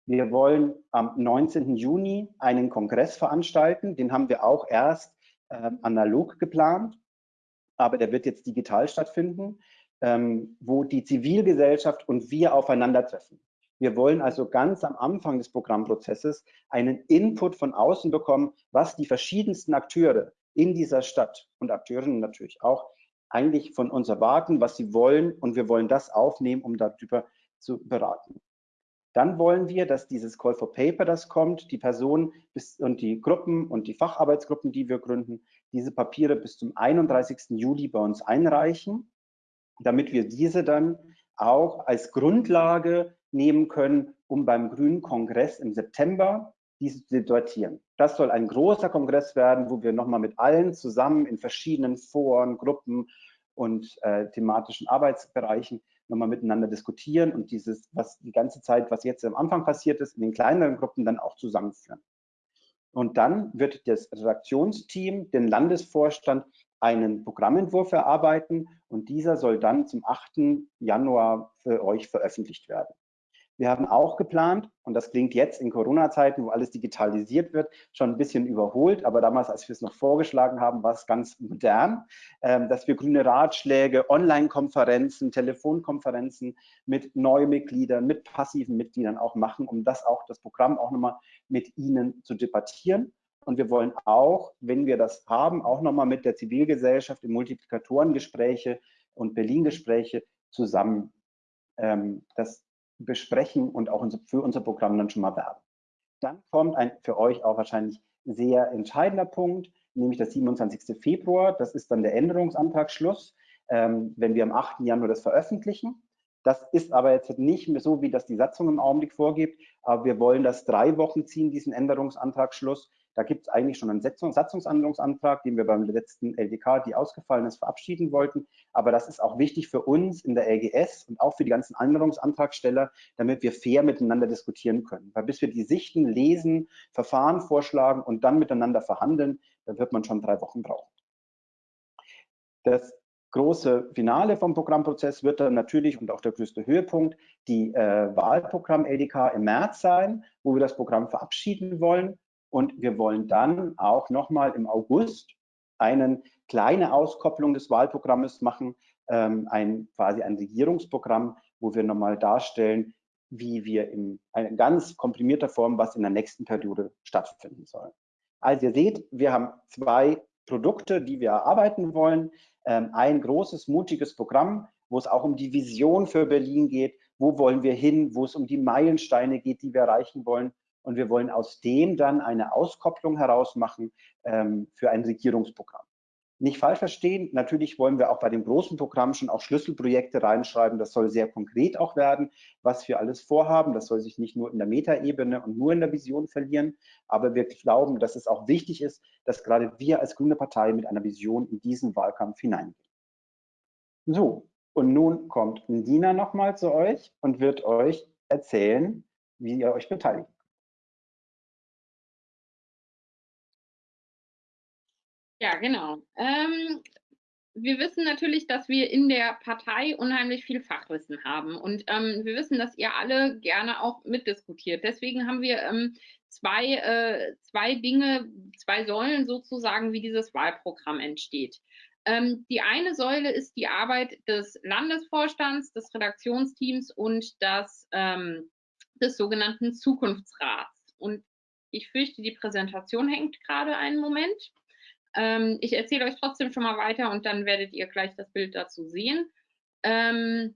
Wir wollen am 19. Juni einen Kongress veranstalten. Den haben wir auch erst äh, analog geplant, aber der wird jetzt digital stattfinden, ähm, wo die Zivilgesellschaft und wir aufeinandertreffen. Wir wollen also ganz am Anfang des Programmprozesses einen Input von außen bekommen, was die verschiedensten Akteure in dieser Stadt und Akteurinnen natürlich auch eigentlich von uns erwarten, was sie wollen und wir wollen das aufnehmen, um darüber zu beraten. Dann wollen wir, dass dieses Call for Paper, das kommt, die Personen und die Gruppen und die Facharbeitsgruppen, die wir gründen, diese Papiere bis zum 31. Juli bei uns einreichen, damit wir diese dann auch als Grundlage nehmen können, um beim Grünen Kongress im September diese zu debattieren. Das soll ein großer Kongress werden, wo wir nochmal mit allen zusammen in verschiedenen Foren, Gruppen und äh, thematischen Arbeitsbereichen nochmal miteinander diskutieren und dieses, was die ganze Zeit, was jetzt am Anfang passiert ist, in den kleineren Gruppen dann auch zusammenführen. Und dann wird das Redaktionsteam den Landesvorstand einen Programmentwurf erarbeiten und dieser soll dann zum 8. Januar für euch veröffentlicht werden. Wir haben auch geplant, und das klingt jetzt in Corona-Zeiten, wo alles digitalisiert wird, schon ein bisschen überholt, aber damals, als wir es noch vorgeschlagen haben, war es ganz modern, ähm, dass wir grüne Ratschläge, Online-Konferenzen, Telefonkonferenzen mit Neumitgliedern, mit passiven Mitgliedern auch machen, um das auch, das Programm auch nochmal mit Ihnen zu debattieren. Und wir wollen auch, wenn wir das haben, auch nochmal mit der Zivilgesellschaft in Multiplikatorengespräche und Berlin-Gespräche zusammen ähm, das besprechen und auch für unser Programm dann schon mal werben. Dann kommt ein für euch auch wahrscheinlich sehr entscheidender Punkt, nämlich der 27. Februar. Das ist dann der Änderungsantragsschluss, ähm, wenn wir am 8. Januar das veröffentlichen. Das ist aber jetzt nicht mehr so, wie das die Satzung im Augenblick vorgibt, aber wir wollen das drei Wochen ziehen, diesen Änderungsantragsschluss, da gibt es eigentlich schon einen Satzungsänderungsantrag, den wir beim letzten LDK, die ausgefallen ist, verabschieden wollten. Aber das ist auch wichtig für uns in der LGS und auch für die ganzen Änderungsantragsteller, damit wir fair miteinander diskutieren können. Weil bis wir die Sichten lesen, Verfahren vorschlagen und dann miteinander verhandeln, da wird man schon drei Wochen brauchen. Das große Finale vom Programmprozess wird dann natürlich und auch der größte Höhepunkt die äh, Wahlprogramm LDK im März sein, wo wir das Programm verabschieden wollen und wir wollen dann auch nochmal im August eine kleine Auskopplung des Wahlprogrammes machen, ähm, ein, quasi ein Regierungsprogramm, wo wir nochmal darstellen, wie wir in einer ganz komprimierter Form, was in der nächsten Periode stattfinden soll. Also ihr seht, wir haben zwei Produkte, die wir erarbeiten wollen. Ähm, ein großes, mutiges Programm, wo es auch um die Vision für Berlin geht. Wo wollen wir hin? Wo es um die Meilensteine geht, die wir erreichen wollen und wir wollen aus dem dann eine Auskopplung herausmachen ähm, für ein Regierungsprogramm. Nicht falsch verstehen, natürlich wollen wir auch bei dem großen Programm schon auch Schlüsselprojekte reinschreiben. Das soll sehr konkret auch werden, was wir alles vorhaben. Das soll sich nicht nur in der Metaebene und nur in der Vision verlieren. Aber wir glauben, dass es auch wichtig ist, dass gerade wir als Grüne Partei mit einer Vision in diesen Wahlkampf hineingehen. So, und nun kommt Dina nochmal zu euch und wird euch erzählen, wie ihr euch beteiligt. Ja, genau. Ähm, wir wissen natürlich, dass wir in der Partei unheimlich viel Fachwissen haben und ähm, wir wissen, dass ihr alle gerne auch mitdiskutiert. Deswegen haben wir ähm, zwei, äh, zwei Dinge, zwei Säulen sozusagen, wie dieses Wahlprogramm entsteht. Ähm, die eine Säule ist die Arbeit des Landesvorstands, des Redaktionsteams und das, ähm, des sogenannten Zukunftsrats. Und ich fürchte, die Präsentation hängt gerade einen Moment. Ähm, ich erzähle euch trotzdem schon mal weiter und dann werdet ihr gleich das Bild dazu sehen. Ähm,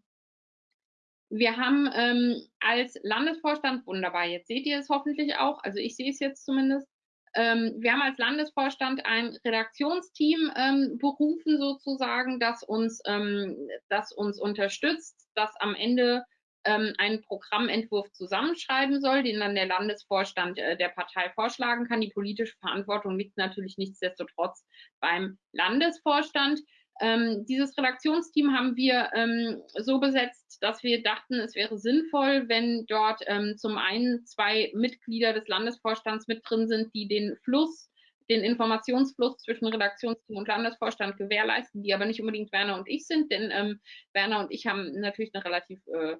wir haben ähm, als Landesvorstand, wunderbar, jetzt seht ihr es hoffentlich auch, also ich sehe es jetzt zumindest, ähm, wir haben als Landesvorstand ein Redaktionsteam ähm, berufen sozusagen, das uns, ähm, das uns unterstützt, das am Ende ähm, einen Programmentwurf zusammenschreiben soll, den dann der Landesvorstand äh, der Partei vorschlagen kann. Die politische Verantwortung liegt natürlich nichtsdestotrotz beim Landesvorstand. Ähm, dieses Redaktionsteam haben wir ähm, so besetzt, dass wir dachten, es wäre sinnvoll, wenn dort ähm, zum einen zwei Mitglieder des Landesvorstands mit drin sind, die den Fluss den Informationsfluss zwischen Redaktionsteam und Landesvorstand gewährleisten, die aber nicht unbedingt Werner und ich sind, denn ähm, Werner und ich haben natürlich eine relativ äh,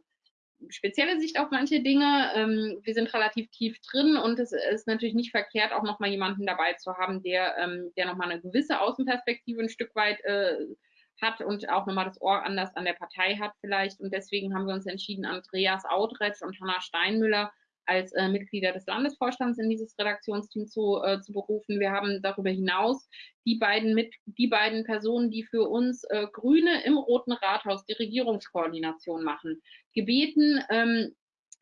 spezielle Sicht auf manche Dinge. Ähm, wir sind relativ tief drin und es ist natürlich nicht verkehrt, auch nochmal jemanden dabei zu haben, der, ähm, der nochmal eine gewisse Außenperspektive ein Stück weit äh, hat und auch nochmal das Ohr anders an der Partei hat vielleicht. Und deswegen haben wir uns entschieden, Andreas Audretsch und Hanna Steinmüller als äh, Mitglieder des Landesvorstands in dieses Redaktionsteam zu, äh, zu berufen. Wir haben darüber hinaus die beiden, mit, die beiden Personen, die für uns äh, Grüne im Roten Rathaus die Regierungskoordination machen, gebeten, ähm,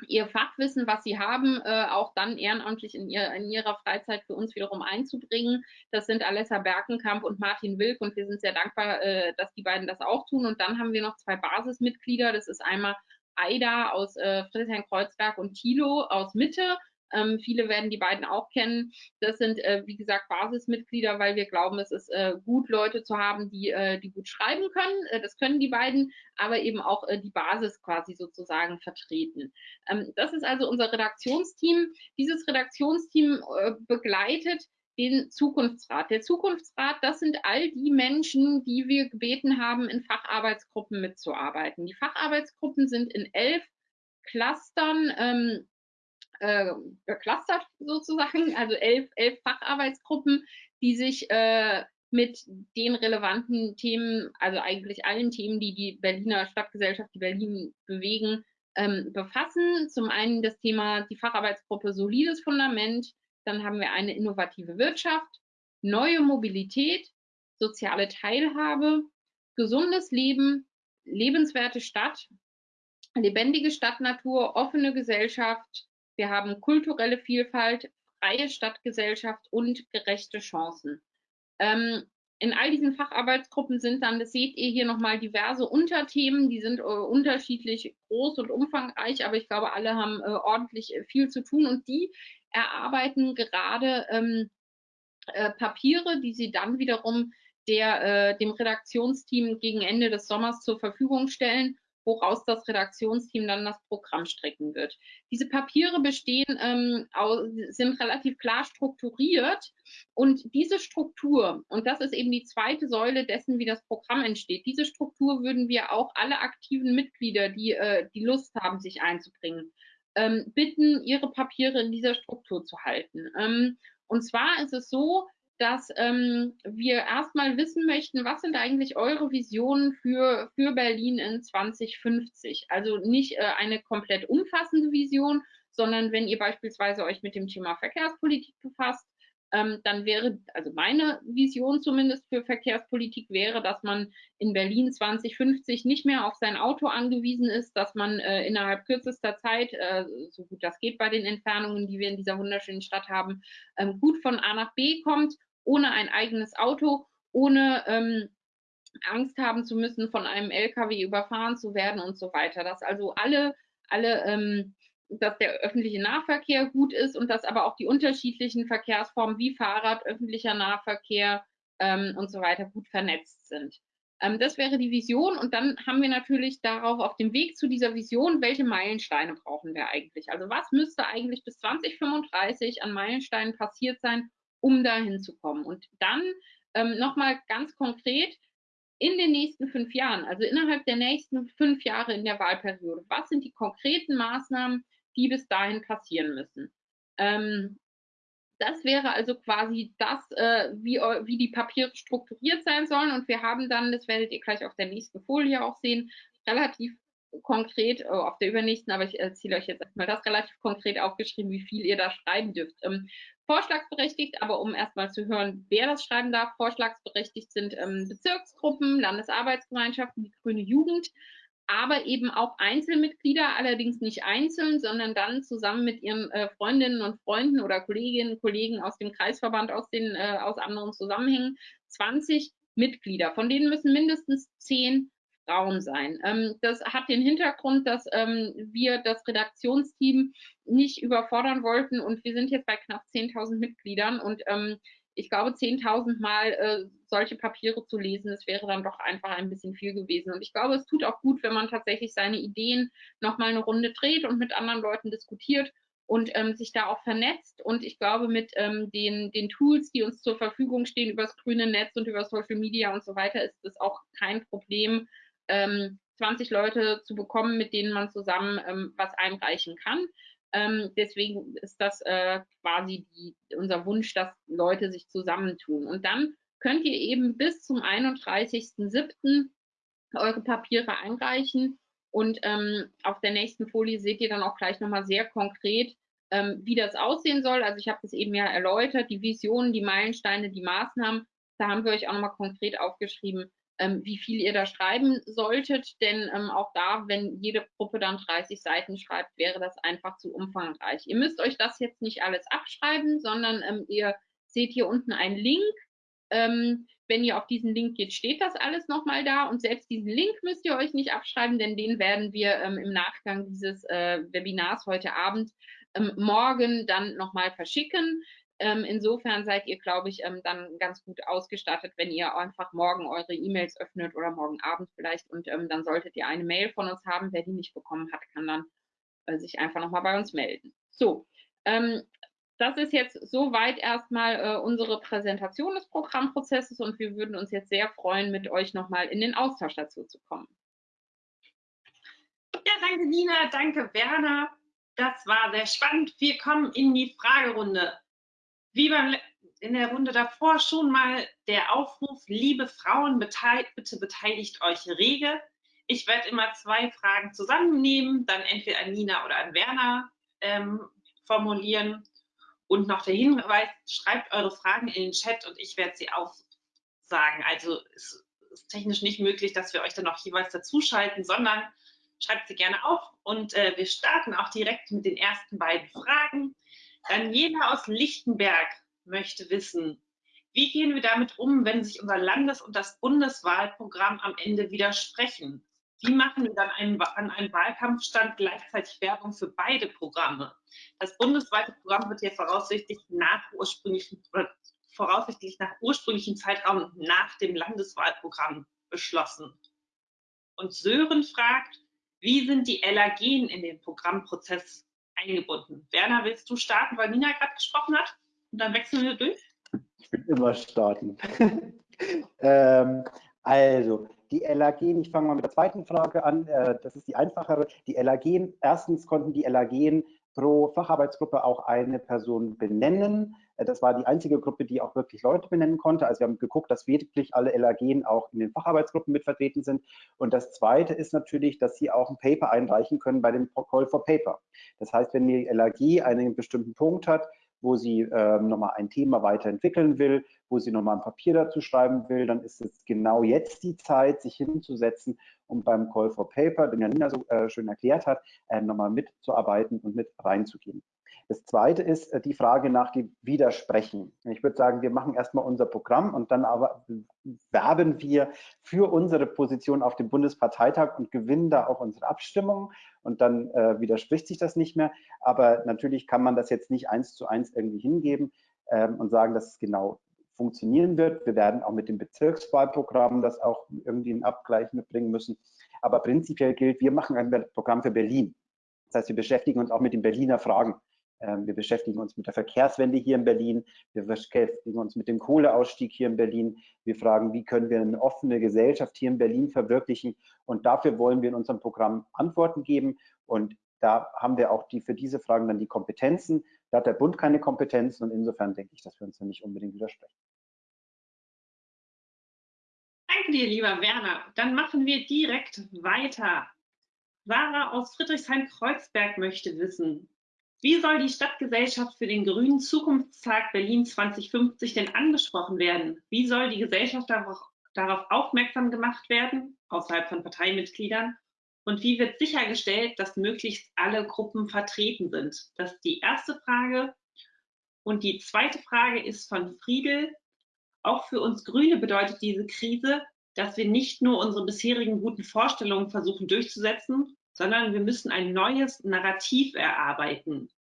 ihr Fachwissen, was sie haben, äh, auch dann ehrenamtlich in, ihr, in, ihrer Freizeit für uns wiederum einzubringen. Das sind Alessa Berkenkamp und Martin Wilk und wir sind sehr dankbar, äh, dass die beiden das auch tun. Und dann haben wir noch zwei Basismitglieder. Das ist einmal Aida aus äh, Friedrichshain-Kreuzberg und Thilo aus Mitte. Ähm, viele werden die beiden auch kennen. Das sind, äh, wie gesagt, Basismitglieder, weil wir glauben, es ist äh, gut, Leute zu haben, die, äh, die gut schreiben können. Äh, das können die beiden, aber eben auch äh, die Basis quasi sozusagen vertreten. Ähm, das ist also unser Redaktionsteam. Dieses Redaktionsteam äh, begleitet den Zukunftsrat. Der Zukunftsrat, das sind all die Menschen, die wir gebeten haben, in Facharbeitsgruppen mitzuarbeiten. Die Facharbeitsgruppen sind in elf Clustern ähm, äh, geclustert sozusagen, also elf, elf Facharbeitsgruppen, die sich äh, mit den relevanten Themen, also eigentlich allen Themen, die die Berliner Stadtgesellschaft, die Berlin bewegen, ähm, befassen. Zum einen das Thema die Facharbeitsgruppe solides Fundament, dann haben wir eine innovative Wirtschaft, neue Mobilität, soziale Teilhabe, gesundes Leben, lebenswerte Stadt, lebendige Stadtnatur, offene Gesellschaft. Wir haben kulturelle Vielfalt, freie Stadtgesellschaft und gerechte Chancen. Ähm, in all diesen Facharbeitsgruppen sind dann, das seht ihr hier nochmal, diverse Unterthemen, die sind äh, unterschiedlich groß und umfangreich, aber ich glaube, alle haben äh, ordentlich äh, viel zu tun und die erarbeiten gerade ähm, äh, Papiere, die sie dann wiederum der, äh, dem Redaktionsteam gegen Ende des Sommers zur Verfügung stellen woraus das Redaktionsteam dann das Programm strecken wird. Diese Papiere bestehen, ähm, sind relativ klar strukturiert und diese Struktur, und das ist eben die zweite Säule dessen, wie das Programm entsteht, diese Struktur würden wir auch alle aktiven Mitglieder, die äh, die Lust haben, sich einzubringen, ähm, bitten, ihre Papiere in dieser Struktur zu halten. Ähm, und zwar ist es so, dass ähm, wir erstmal wissen möchten, was sind eigentlich eure Visionen für, für Berlin in 2050? Also nicht äh, eine komplett umfassende Vision, sondern wenn ihr beispielsweise euch mit dem Thema Verkehrspolitik befasst, dann wäre, also meine Vision zumindest für Verkehrspolitik wäre, dass man in Berlin 2050 nicht mehr auf sein Auto angewiesen ist, dass man äh, innerhalb kürzester Zeit, äh, so gut das geht bei den Entfernungen, die wir in dieser wunderschönen Stadt haben, ähm, gut von A nach B kommt ohne ein eigenes Auto, ohne ähm, Angst haben zu müssen, von einem LKW überfahren zu werden und so weiter. Dass also alle, alle ähm, dass der öffentliche Nahverkehr gut ist und dass aber auch die unterschiedlichen Verkehrsformen wie Fahrrad, öffentlicher Nahverkehr ähm, und so weiter gut vernetzt sind. Ähm, das wäre die Vision und dann haben wir natürlich darauf auf dem Weg zu dieser Vision, welche Meilensteine brauchen wir eigentlich? Also was müsste eigentlich bis 2035 an Meilensteinen passiert sein, um dahin zu kommen. Und dann ähm, nochmal ganz konkret in den nächsten fünf Jahren, also innerhalb der nächsten fünf Jahre in der Wahlperiode, was sind die konkreten Maßnahmen, die bis dahin passieren müssen? Ähm, das wäre also quasi das, äh, wie, wie die Papiere strukturiert sein sollen. Und wir haben dann, das werdet ihr gleich auf der nächsten Folie auch sehen, relativ konkret, oh, auf der übernächsten, aber ich erzähle euch jetzt erstmal das relativ konkret aufgeschrieben, wie viel ihr da schreiben dürft. Ähm, vorschlagsberechtigt, aber um erstmal zu hören, wer das schreiben darf, vorschlagsberechtigt sind ähm, Bezirksgruppen, Landesarbeitsgemeinschaften, die Grüne Jugend, aber eben auch Einzelmitglieder, allerdings nicht einzeln, sondern dann zusammen mit ihren äh, Freundinnen und Freunden oder Kolleginnen und Kollegen aus dem Kreisverband, aus, den, äh, aus anderen Zusammenhängen, 20 Mitglieder. Von denen müssen mindestens 10 Frauen sein. Ähm, das hat den Hintergrund, dass ähm, wir das Redaktionsteam nicht überfordern wollten und wir sind jetzt bei knapp 10.000 Mitgliedern und ähm, ich glaube, 10.000 Mal äh, solche Papiere zu lesen, das wäre dann doch einfach ein bisschen viel gewesen. Und ich glaube, es tut auch gut, wenn man tatsächlich seine Ideen nochmal eine Runde dreht und mit anderen Leuten diskutiert und ähm, sich da auch vernetzt. Und ich glaube, mit ähm, den, den Tools, die uns zur Verfügung stehen, über das grüne Netz und über Social Media und so weiter, ist es auch kein Problem, ähm, 20 Leute zu bekommen, mit denen man zusammen ähm, was einreichen kann. Ähm, deswegen ist das äh, quasi die, unser Wunsch, dass Leute sich zusammentun. Und dann könnt ihr eben bis zum 31.07. eure Papiere einreichen. Und ähm, auf der nächsten Folie seht ihr dann auch gleich nochmal sehr konkret, ähm, wie das aussehen soll. Also ich habe das eben ja erläutert, die Visionen, die Meilensteine, die Maßnahmen. Da haben wir euch auch nochmal konkret aufgeschrieben, ähm, wie viel ihr da schreiben solltet, denn ähm, auch da, wenn jede Gruppe dann 30 Seiten schreibt, wäre das einfach zu umfangreich. Ihr müsst euch das jetzt nicht alles abschreiben, sondern ähm, ihr seht hier unten einen Link. Ähm, wenn ihr auf diesen Link geht, steht das alles nochmal da und selbst diesen Link müsst ihr euch nicht abschreiben, denn den werden wir ähm, im Nachgang dieses äh, Webinars heute Abend ähm, morgen dann nochmal verschicken. Ähm, insofern seid ihr, glaube ich, ähm, dann ganz gut ausgestattet, wenn ihr einfach morgen eure E-Mails öffnet oder morgen Abend vielleicht und ähm, dann solltet ihr eine Mail von uns haben. Wer die nicht bekommen hat, kann dann äh, sich einfach nochmal bei uns melden. So, ähm, das ist jetzt soweit erstmal äh, unsere Präsentation des Programmprozesses und wir würden uns jetzt sehr freuen, mit euch nochmal in den Austausch dazu zu kommen. Ja, danke Nina, danke Werner. Das war sehr spannend. Wir kommen in die Fragerunde. Wie beim, in der Runde davor schon mal der Aufruf, liebe Frauen, bitte beteiligt euch rege. Ich werde immer zwei Fragen zusammennehmen, dann entweder an Nina oder an Werner ähm, formulieren. Und noch der Hinweis, schreibt eure Fragen in den Chat und ich werde sie aufsagen. Also es ist technisch nicht möglich, dass wir euch dann noch jeweils dazuschalten, sondern schreibt sie gerne auf. Und äh, wir starten auch direkt mit den ersten beiden Fragen. Daniela aus Lichtenberg möchte wissen, wie gehen wir damit um, wenn sich unser Landes- und das Bundeswahlprogramm am Ende widersprechen? Wie machen dann einen, an einem Wahlkampfstand gleichzeitig Werbung für beide Programme? Das bundesweite Programm wird ja voraussichtlich nach ursprünglichen voraussichtlich nach ursprünglichen Zeitraum nach dem Landeswahlprogramm beschlossen. Und Sören fragt, wie sind die LAGen in den Programmprozess eingebunden? Werner, willst du starten, weil Nina gerade gesprochen hat? Und dann wechseln wir durch. Ich will immer starten. ähm, also, die LAGen, ich fange mal mit der zweiten Frage an, äh, das ist die einfachere. Die LAGen, erstens konnten die LAGen pro Facharbeitsgruppe auch eine Person benennen. Äh, das war die einzige Gruppe, die auch wirklich Leute benennen konnte. Also wir haben geguckt, dass wirklich alle LAGen auch in den Facharbeitsgruppen mit vertreten sind. Und das Zweite ist natürlich, dass Sie auch ein Paper einreichen können bei dem Call for Paper. Das heißt, wenn die LAG einen bestimmten Punkt hat, wo sie ähm, nochmal ein Thema weiterentwickeln will, wo sie nochmal ein Papier dazu schreiben will, dann ist es genau jetzt die Zeit, sich hinzusetzen und beim Call for Paper, den Janina so äh, schön erklärt hat, äh, nochmal mitzuarbeiten und mit reinzugehen. Das zweite ist äh, die Frage nach dem Widersprechen. Ich würde sagen, wir machen erstmal unser Programm und dann aber werben wir für unsere Position auf dem Bundesparteitag und gewinnen da auch unsere Abstimmung und dann äh, widerspricht sich das nicht mehr. Aber natürlich kann man das jetzt nicht eins zu eins irgendwie hingeben ähm, und sagen, dass es genau funktionieren wird. Wir werden auch mit dem Bezirkswahlprogramm das auch irgendwie in Abgleich mitbringen müssen. Aber prinzipiell gilt, wir machen ein Programm für Berlin. Das heißt, wir beschäftigen uns auch mit den Berliner Fragen. Ähm, wir beschäftigen uns mit der Verkehrswende hier in Berlin. Wir beschäftigen uns mit dem Kohleausstieg hier in Berlin. Wir fragen, wie können wir eine offene Gesellschaft hier in Berlin verwirklichen? Und dafür wollen wir in unserem Programm Antworten geben. Und da haben wir auch die, für diese Fragen dann die Kompetenzen. Da hat der Bund keine Kompetenzen und insofern denke ich, dass wir uns da nicht unbedingt widersprechen. Danke dir, lieber Werner. Dann machen wir direkt weiter. Sarah aus Friedrichshain-Kreuzberg möchte wissen, wie soll die Stadtgesellschaft für den Grünen Zukunftstag Berlin 2050 denn angesprochen werden? Wie soll die Gesellschaft darauf, aufmerksam gemacht werden, außerhalb von Parteimitgliedern? Und wie wird sichergestellt, dass möglichst alle Gruppen vertreten sind? Das ist die erste Frage. Und die zweite Frage ist von Friedel. Auch für uns Grüne bedeutet diese Krise, dass wir nicht nur unsere bisherigen guten Vorstellungen versuchen durchzusetzen, sondern wir müssen ein neues Narrativ erarbeiten.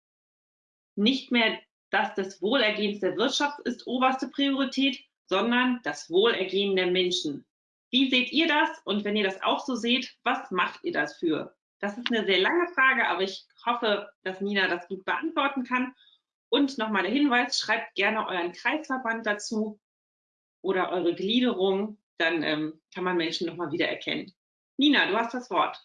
Nicht mehr das des Wohlergehens der Wirtschaft ist oberste Priorität, sondern das Wohlergehen der Menschen. Wie seht ihr das? Und wenn ihr das auch so seht, was macht ihr dafür? Das ist eine sehr lange Frage, aber ich hoffe, dass Nina das gut beantworten kann. Und nochmal der Hinweis, schreibt gerne euren Kreisverband dazu oder eure Gliederung, dann ähm, kann man Menschen nochmal wieder erkennen. Nina, du hast das Wort.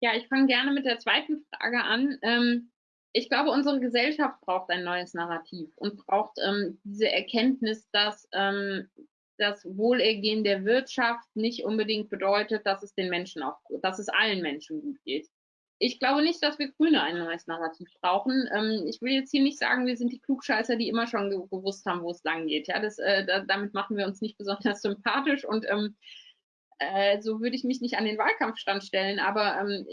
Ja, ich fange gerne mit der zweiten Frage an. Ähm, ich glaube, unsere Gesellschaft braucht ein neues Narrativ und braucht ähm, diese Erkenntnis, dass ähm, das Wohlergehen der Wirtschaft nicht unbedingt bedeutet, dass es den Menschen auch, dass es allen Menschen gut geht. Ich glaube nicht, dass wir Grüne ein neues Narrativ brauchen. Ähm, ich will jetzt hier nicht sagen, wir sind die Klugscheißer, die immer schon gewusst haben, wo es lang geht. Ja, das, äh, da, damit machen wir uns nicht besonders sympathisch und ähm, äh, so würde ich mich nicht an den Wahlkampfstand stellen, aber ähm,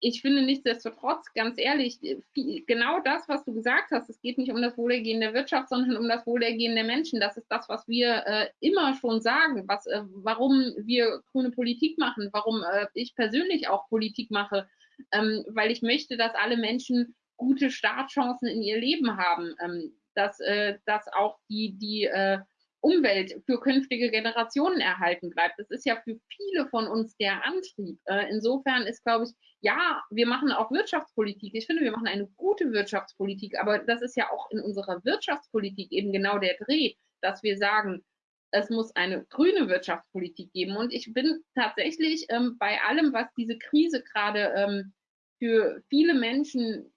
ich finde nichtsdestotrotz, ganz ehrlich, viel, genau das, was du gesagt hast, es geht nicht um das Wohlergehen der Wirtschaft, sondern um das Wohlergehen der Menschen. Das ist das, was wir äh, immer schon sagen, was, äh, warum wir grüne Politik machen, warum äh, ich persönlich auch Politik mache, ähm, weil ich möchte, dass alle Menschen gute Startchancen in ihr Leben haben, ähm, dass, äh, dass auch die, die äh, Umwelt für künftige Generationen erhalten bleibt. Das ist ja für viele von uns der Antrieb. Äh, insofern ist, glaube ich, ja, wir machen auch Wirtschaftspolitik. Ich finde, wir machen eine gute Wirtschaftspolitik, aber das ist ja auch in unserer Wirtschaftspolitik eben genau der Dreh, dass wir sagen, es muss eine grüne Wirtschaftspolitik geben. Und ich bin tatsächlich ähm, bei allem, was diese Krise gerade ähm, für viele Menschen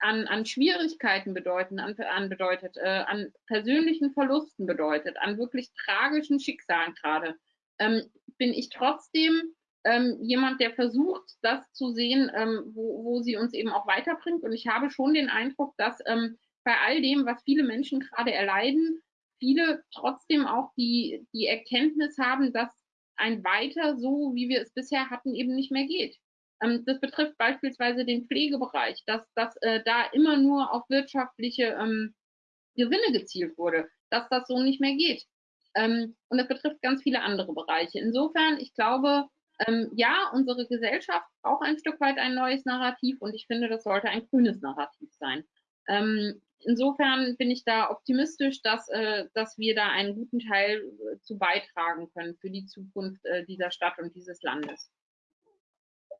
an, an Schwierigkeiten bedeuten, an, an bedeutet, äh, an persönlichen Verlusten bedeutet, an wirklich tragischen Schicksalen gerade, ähm, bin ich trotzdem ähm, jemand, der versucht, das zu sehen, ähm, wo, wo sie uns eben auch weiterbringt. Und ich habe schon den Eindruck, dass ähm, bei all dem, was viele Menschen gerade erleiden, viele trotzdem auch die, die Erkenntnis haben, dass ein Weiter so, wie wir es bisher hatten, eben nicht mehr geht. Ähm, das betrifft beispielsweise den Pflegebereich, dass, dass äh, da immer nur auf wirtschaftliche ähm, Gewinne gezielt wurde, dass das so nicht mehr geht. Ähm, und das betrifft ganz viele andere Bereiche. Insofern, ich glaube, ähm, ja, unsere Gesellschaft braucht ein Stück weit ein neues Narrativ und ich finde, das sollte ein grünes Narrativ sein. Ähm, insofern bin ich da optimistisch, dass, äh, dass wir da einen guten Teil äh, zu beitragen können für die Zukunft äh, dieser Stadt und dieses Landes.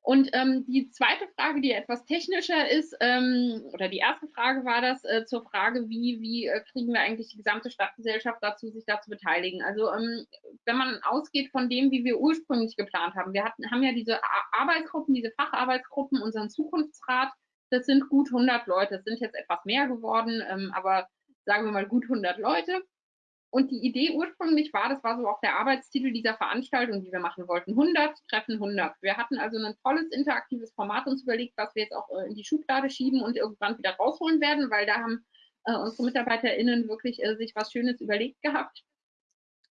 Und ähm, die zweite Frage, die etwas technischer ist, ähm, oder die erste Frage war das äh, zur Frage, wie, wie äh, kriegen wir eigentlich die gesamte Stadtgesellschaft dazu, sich da zu beteiligen. Also ähm, wenn man ausgeht von dem, wie wir ursprünglich geplant haben, wir hatten, haben ja diese Arbeitsgruppen, diese Facharbeitsgruppen, unseren Zukunftsrat, das sind gut 100 Leute, es sind jetzt etwas mehr geworden, ähm, aber sagen wir mal gut 100 Leute. Und die Idee ursprünglich war, das war so auch der Arbeitstitel dieser Veranstaltung, die wir machen wollten, 100 Treffen 100. Wir hatten also ein tolles interaktives Format uns überlegt, was wir jetzt auch äh, in die Schublade schieben und irgendwann wieder rausholen werden, weil da haben äh, unsere MitarbeiterInnen wirklich äh, sich was Schönes überlegt gehabt.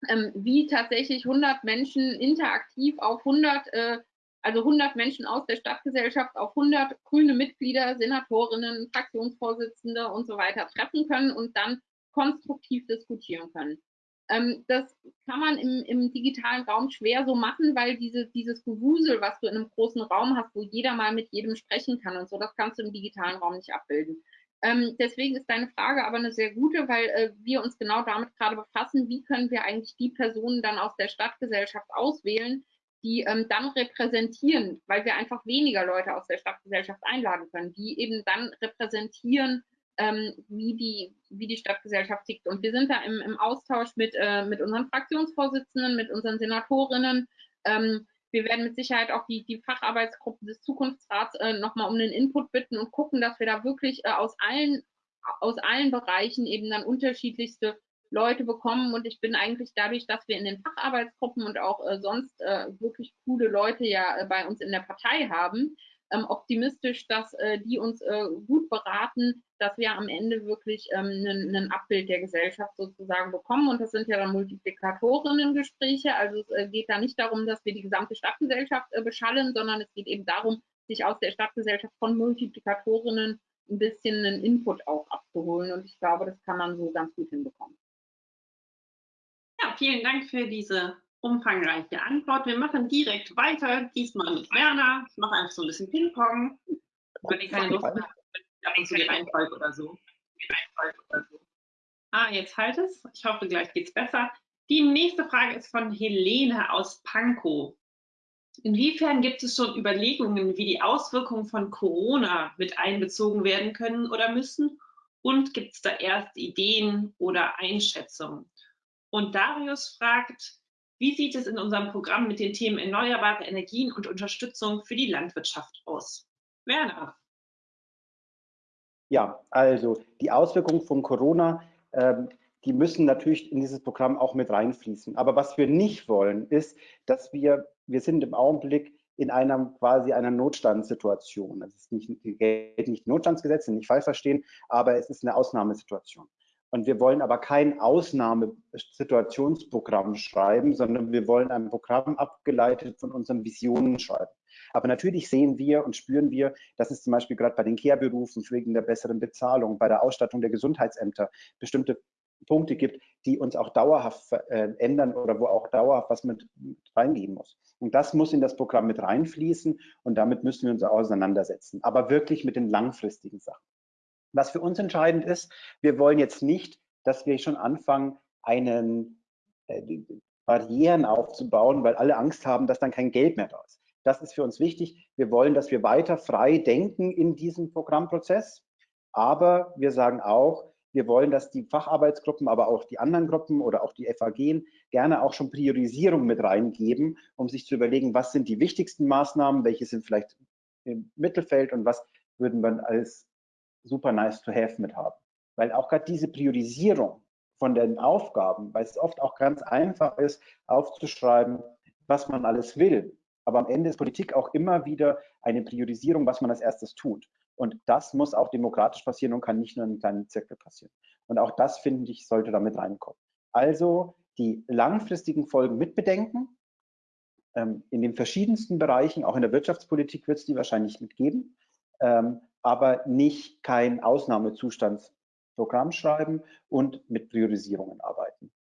Ähm, wie tatsächlich 100 Menschen interaktiv auf 100, äh, also 100 Menschen aus der Stadtgesellschaft auf 100 grüne Mitglieder, Senatorinnen, Fraktionsvorsitzende und so weiter treffen können und dann konstruktiv diskutieren können. Ähm, das kann man im, im, digitalen Raum schwer so machen, weil diese, dieses Gewusel, was du in einem großen Raum hast, wo jeder mal mit jedem sprechen kann und so, das kannst du im digitalen Raum nicht abbilden. Ähm, deswegen ist deine Frage aber eine sehr gute, weil äh, wir uns genau damit gerade befassen, wie können wir eigentlich die Personen dann aus der Stadtgesellschaft auswählen, die ähm, dann repräsentieren, weil wir einfach weniger Leute aus der Stadtgesellschaft einladen können, die eben dann repräsentieren, ähm, wie, die, wie die Stadtgesellschaft tickt. Und wir sind da im, im Austausch mit, äh, mit unseren Fraktionsvorsitzenden, mit unseren Senatorinnen. Ähm, wir werden mit Sicherheit auch die, die Facharbeitsgruppe des Zukunftsrats äh, nochmal um den Input bitten und gucken, dass wir da wirklich äh, aus, allen, aus allen Bereichen eben dann unterschiedlichste Leute bekommen. Und ich bin eigentlich dadurch, dass wir in den Facharbeitsgruppen und auch äh, sonst äh, wirklich coole Leute ja äh, bei uns in der Partei haben, optimistisch, dass äh, die uns äh, gut beraten, dass wir am Ende wirklich ähm, ein Abbild der Gesellschaft sozusagen bekommen. Und das sind ja dann Multiplikatorinnen-Gespräche. Also es äh, geht da nicht darum, dass wir die gesamte Stadtgesellschaft beschallen, sondern es geht eben darum, sich aus der Stadtgesellschaft von Multiplikatorinnen ein bisschen einen Input auch abzuholen. Und ich glaube, das kann man so ganz gut hinbekommen. Ja, vielen Dank für diese umfangreiche Antwort. Wir machen direkt weiter, diesmal mit Werner. Ich mache einfach so ein bisschen Ping-Pong, wenn ihr keine Lust habt, ab und zu die Reihenfolge oder so. Ah, jetzt halt es. Ich hoffe, gleich geht es besser. Die nächste Frage ist von Helene aus Pankow. Inwiefern gibt es schon Überlegungen, wie die Auswirkungen von Corona mit einbezogen werden können oder müssen? Und gibt es da erste Ideen oder Einschätzungen? Und Darius fragt, wie sieht es in unserem Programm mit den Themen erneuerbare Energien und Unterstützung für die Landwirtschaft aus? Werner. Ja, also die Auswirkungen von Corona, ähm, die müssen natürlich in dieses Programm auch mit reinfließen. Aber was wir nicht wollen, ist, dass wir, wir sind im Augenblick in einer quasi einer Notstandssituation. Es ist nicht, nicht Notstandsgesetz, nicht falsch verstehen, aber es ist eine Ausnahmesituation. Und wir wollen aber kein Ausnahmesituationsprogramm schreiben, sondern wir wollen ein Programm abgeleitet von unseren Visionen schreiben. Aber natürlich sehen wir und spüren wir, dass es zum Beispiel gerade bei den Care-Berufen wegen der besseren Bezahlung, bei der Ausstattung der Gesundheitsämter bestimmte Punkte gibt, die uns auch dauerhaft äh, ändern oder wo auch dauerhaft was mit reingehen muss. Und das muss in das Programm mit reinfließen und damit müssen wir uns auseinandersetzen, aber wirklich mit den langfristigen Sachen. Was für uns entscheidend ist, wir wollen jetzt nicht, dass wir schon anfangen, einen Barrieren aufzubauen, weil alle Angst haben, dass dann kein Geld mehr da ist. Das ist für uns wichtig. Wir wollen, dass wir weiter frei denken in diesem Programmprozess. Aber wir sagen auch, wir wollen, dass die Facharbeitsgruppen, aber auch die anderen Gruppen oder auch die FAG gerne auch schon Priorisierung mit reingeben, um sich zu überlegen, was sind die wichtigsten Maßnahmen, welche sind vielleicht im Mittelfeld und was würden wir als super nice to have mit haben. Weil auch gerade diese Priorisierung von den Aufgaben, weil es oft auch ganz einfach ist, aufzuschreiben, was man alles will. Aber am Ende ist Politik auch immer wieder eine Priorisierung, was man als erstes tut. Und das muss auch demokratisch passieren und kann nicht nur in einem kleinen Zirkel passieren. Und auch das, finde ich, sollte damit reinkommen. Also die langfristigen Folgen mitbedenken. Ähm, in den verschiedensten Bereichen, auch in der Wirtschaftspolitik wird es die wahrscheinlich mitgeben, ähm, aber nicht kein Ausnahmezustandsprogramm schreiben und mit Priorisierungen arbeiten.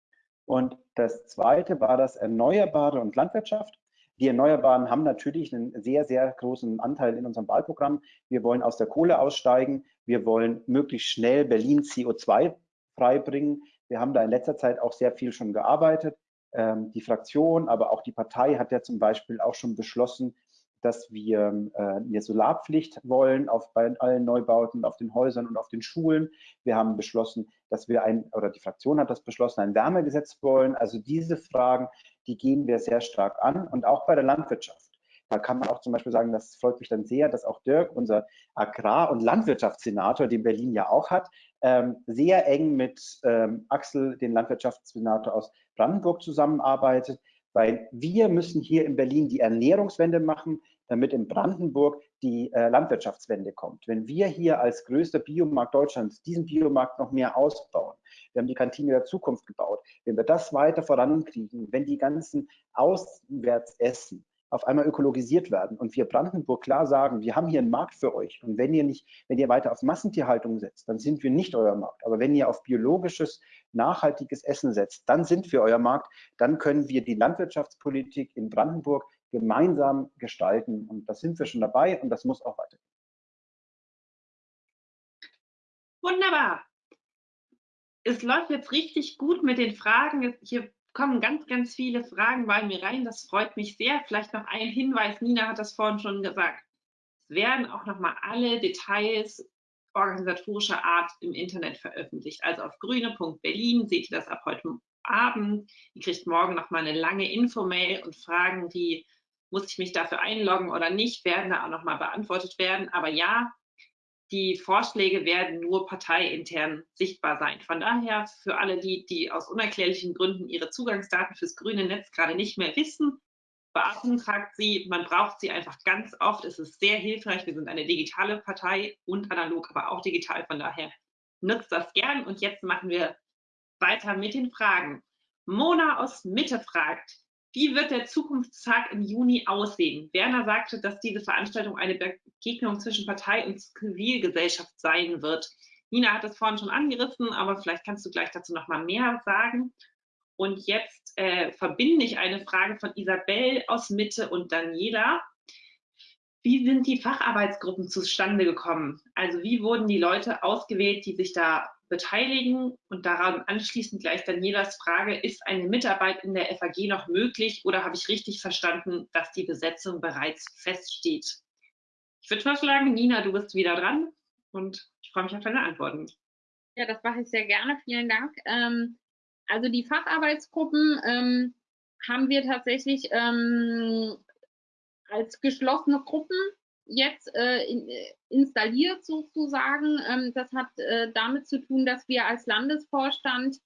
Und das zweite war das Erneuerbare und Landwirtschaft. Die Erneuerbaren haben natürlich einen sehr, sehr großen Anteil in unserem Wahlprogramm. Wir wollen aus der Kohle aussteigen. Wir wollen möglichst schnell Berlin CO2 freibringen. Wir haben da in letzter Zeit auch sehr viel schon gearbeitet. Ähm, die Fraktion, aber auch die Partei hat ja zum Beispiel auch schon beschlossen, dass wir äh, eine Solarpflicht wollen auf bei allen Neubauten, auf den Häusern und auf den Schulen. Wir haben beschlossen, dass wir ein, oder die Fraktion hat das beschlossen, ein Wärmegesetz wollen. Also diese Fragen, die gehen wir sehr stark an und auch bei der Landwirtschaft. Da kann man auch zum Beispiel sagen, das freut mich dann sehr, dass auch Dirk, unser Agrar- und Landwirtschaftssenator, den Berlin ja auch hat, ähm, sehr eng mit ähm, Axel, den Landwirtschaftssenator aus Brandenburg, zusammenarbeitet weil wir müssen hier in Berlin die Ernährungswende machen, damit in Brandenburg die äh, Landwirtschaftswende kommt. Wenn wir hier als größter Biomarkt Deutschlands diesen Biomarkt noch mehr ausbauen, wir haben die Kantine der Zukunft gebaut, wenn wir das weiter vorankriegen, wenn die ganzen Auswärtsessen auf einmal ökologisiert werden und wir Brandenburg klar sagen, wir haben hier einen Markt für euch und wenn ihr nicht, wenn ihr weiter auf Massentierhaltung setzt, dann sind wir nicht euer Markt. Aber wenn ihr auf biologisches, nachhaltiges Essen setzt, dann sind wir euer Markt, dann können wir die Landwirtschaftspolitik in Brandenburg gemeinsam gestalten und da sind wir schon dabei und das muss auch weitergehen. Wunderbar. Es läuft jetzt richtig gut mit den Fragen. Hier kommen ganz, ganz viele Fragen bei mir rein. Das freut mich sehr. Vielleicht noch ein Hinweis. Nina hat das vorhin schon gesagt. Es werden auch noch mal alle Details organisatorischer Art im Internet veröffentlicht. Also auf grüne.berlin seht ihr das ab heute Abend. Ihr kriegt morgen noch mal eine lange Infomail und Fragen, die muss ich mich dafür einloggen oder nicht, werden da auch noch mal beantwortet werden. Aber ja, die Vorschläge werden nur parteiintern sichtbar sein. Von daher für alle die, die aus unerklärlichen Gründen ihre Zugangsdaten fürs grüne Netz gerade nicht mehr wissen, beantragt sie, man braucht sie einfach ganz oft. Es ist sehr hilfreich. Wir sind eine digitale Partei und analog, aber auch digital. Von daher nutzt das gern. Und jetzt machen wir weiter mit den Fragen. Mona aus Mitte fragt, wie wird der Zukunftstag im Juni aussehen? Werner sagte, dass diese Veranstaltung eine Begegnung zwischen Partei und Zivilgesellschaft sein wird. Nina hat es vorhin schon angerissen, aber vielleicht kannst du gleich dazu noch mal mehr sagen. Und jetzt äh, verbinde ich eine Frage von Isabel aus Mitte und Daniela. Wie sind die Facharbeitsgruppen zustande gekommen? Also wie wurden die Leute ausgewählt, die sich da beteiligen? Und daran anschließend gleich Danielas Frage, ist eine Mitarbeit in der FAG noch möglich oder habe ich richtig verstanden, dass die Besetzung bereits feststeht? Ich würde vorschlagen, Nina, du bist wieder dran und ich freue mich auf deine Antworten. Ja, das mache ich sehr gerne. Vielen Dank. Ähm, also die Facharbeitsgruppen ähm, haben wir tatsächlich ähm, als geschlossene Gruppen jetzt äh, äh, installiert sozusagen. Ähm, das hat äh, damit zu tun, dass wir als Landesvorstand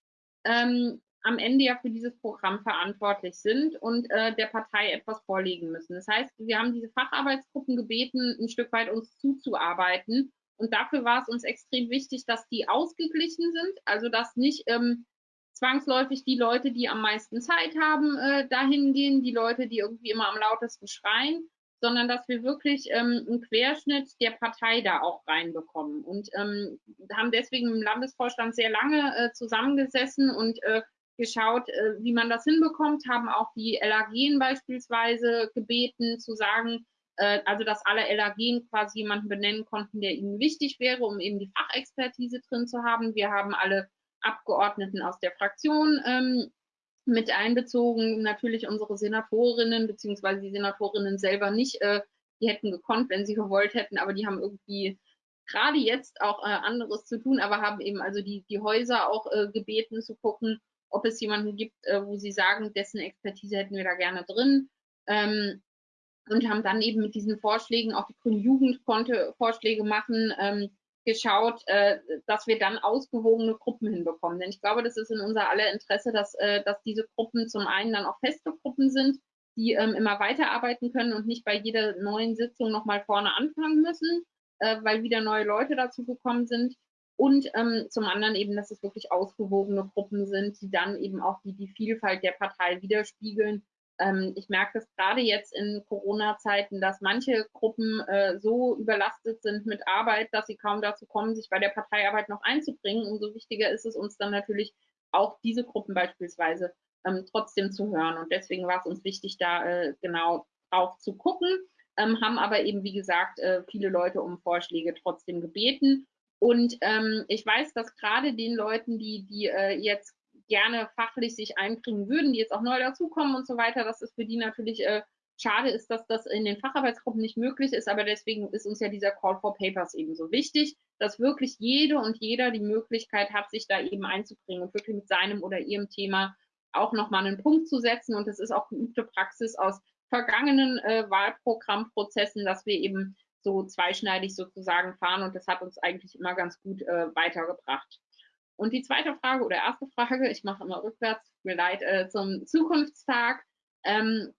ähm, am Ende ja für dieses Programm verantwortlich sind und äh, der Partei etwas vorlegen müssen. Das heißt, wir haben diese Facharbeitsgruppen gebeten, ein Stück weit uns zuzuarbeiten. Und dafür war es uns extrem wichtig, dass die ausgeglichen sind, also dass nicht ähm, zwangsläufig die Leute, die am meisten Zeit haben, äh, dahin gehen, die Leute, die irgendwie immer am lautesten schreien, sondern dass wir wirklich ähm, einen Querschnitt der Partei da auch reinbekommen. Und ähm, haben deswegen im Landesvorstand sehr lange äh, zusammengesessen und äh, geschaut, äh, wie man das hinbekommt, haben auch die LAG beispielsweise gebeten zu sagen, äh, also dass alle LAG quasi jemanden benennen konnten, der ihnen wichtig wäre, um eben die Fachexpertise drin zu haben. Wir haben alle Abgeordneten aus der Fraktion ähm, mit einbezogen, natürlich unsere Senatorinnen, beziehungsweise die Senatorinnen selber nicht. Äh, die hätten gekonnt, wenn sie gewollt hätten, aber die haben irgendwie gerade jetzt auch äh, anderes zu tun, aber haben eben also die, die Häuser auch äh, gebeten zu gucken, ob es jemanden gibt, äh, wo sie sagen, dessen Expertise hätten wir da gerne drin. Ähm, und haben dann eben mit diesen Vorschlägen, auch die Grüne Jugend konnte Vorschläge machen, ähm, geschaut, äh, dass wir dann ausgewogene Gruppen hinbekommen. Denn ich glaube, das ist in unser aller Interesse, dass, äh, dass diese Gruppen zum einen dann auch feste Gruppen sind, die ähm, immer weiterarbeiten können und nicht bei jeder neuen Sitzung nochmal vorne anfangen müssen, äh, weil wieder neue Leute dazu gekommen sind. Und ähm, zum anderen eben, dass es wirklich ausgewogene Gruppen sind, die dann eben auch die, die Vielfalt der Partei widerspiegeln. Ähm, ich merke das gerade jetzt in Corona-Zeiten, dass manche Gruppen äh, so überlastet sind mit Arbeit, dass sie kaum dazu kommen, sich bei der Parteiarbeit noch einzubringen. Umso wichtiger ist es uns dann natürlich auch diese Gruppen beispielsweise ähm, trotzdem zu hören. Und deswegen war es uns wichtig, da äh, genau drauf zu gucken, ähm, haben aber eben, wie gesagt, äh, viele Leute um Vorschläge trotzdem gebeten. Und ähm, ich weiß, dass gerade den Leuten, die, die äh, jetzt gerne fachlich sich einbringen würden, die jetzt auch neu dazukommen und so weiter, dass es für die natürlich äh, schade ist, dass das in den Facharbeitsgruppen nicht möglich ist. Aber deswegen ist uns ja dieser Call for Papers eben so wichtig, dass wirklich jede und jeder die Möglichkeit hat, sich da eben einzubringen und wirklich mit seinem oder ihrem Thema auch nochmal einen Punkt zu setzen. Und es ist auch geübte Praxis aus vergangenen äh, Wahlprogrammprozessen, dass wir eben so zweischneidig sozusagen fahren. Und das hat uns eigentlich immer ganz gut äh, weitergebracht. Und die zweite Frage oder erste Frage, ich mache immer rückwärts, mir leid, äh, zum Zukunftstag. Ähm,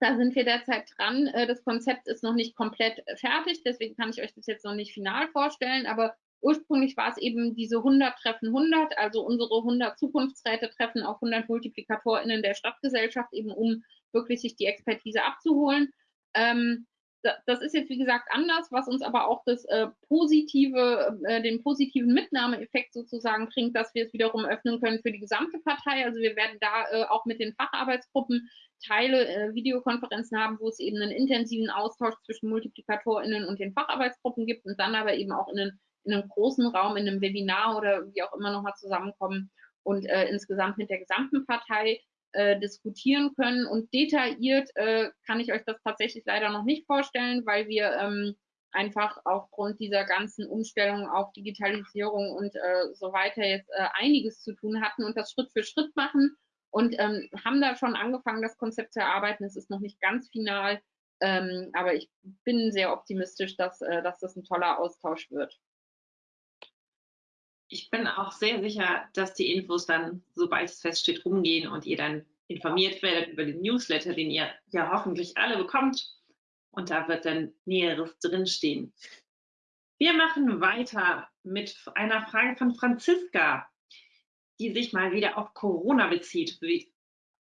da sind wir derzeit dran. Äh, das Konzept ist noch nicht komplett fertig, deswegen kann ich euch das jetzt noch nicht final vorstellen, aber Ursprünglich war es eben diese 100 treffen 100, also unsere 100 Zukunftsräte treffen auf 100 MultiplikatorInnen der Stadtgesellschaft, eben um wirklich sich die Expertise abzuholen. Ähm, das ist jetzt wie gesagt anders, was uns aber auch das äh, positive, äh, den positiven Mitnahmeeffekt sozusagen bringt, dass wir es wiederum öffnen können für die gesamte Partei. Also wir werden da äh, auch mit den Facharbeitsgruppen Teile äh, Videokonferenzen haben, wo es eben einen intensiven Austausch zwischen MultiplikatorInnen und den Facharbeitsgruppen gibt und dann aber eben auch in einen in einem großen Raum, in einem Webinar oder wie auch immer nochmal zusammenkommen und äh, insgesamt mit der gesamten Partei äh, diskutieren können. Und detailliert äh, kann ich euch das tatsächlich leider noch nicht vorstellen, weil wir ähm, einfach aufgrund dieser ganzen Umstellung auf Digitalisierung und äh, so weiter jetzt äh, einiges zu tun hatten und das Schritt für Schritt machen und ähm, haben da schon angefangen, das Konzept zu erarbeiten. Es ist noch nicht ganz final, ähm, aber ich bin sehr optimistisch, dass, äh, dass das ein toller Austausch wird ich bin auch sehr sicher, dass die Infos dann, sobald es feststeht, rumgehen und ihr dann informiert werdet über den Newsletter, den ihr ja hoffentlich alle bekommt. Und da wird dann Näheres drinstehen. Wir machen weiter mit einer Frage von Franziska, die sich mal wieder auf Corona bezieht. Wie,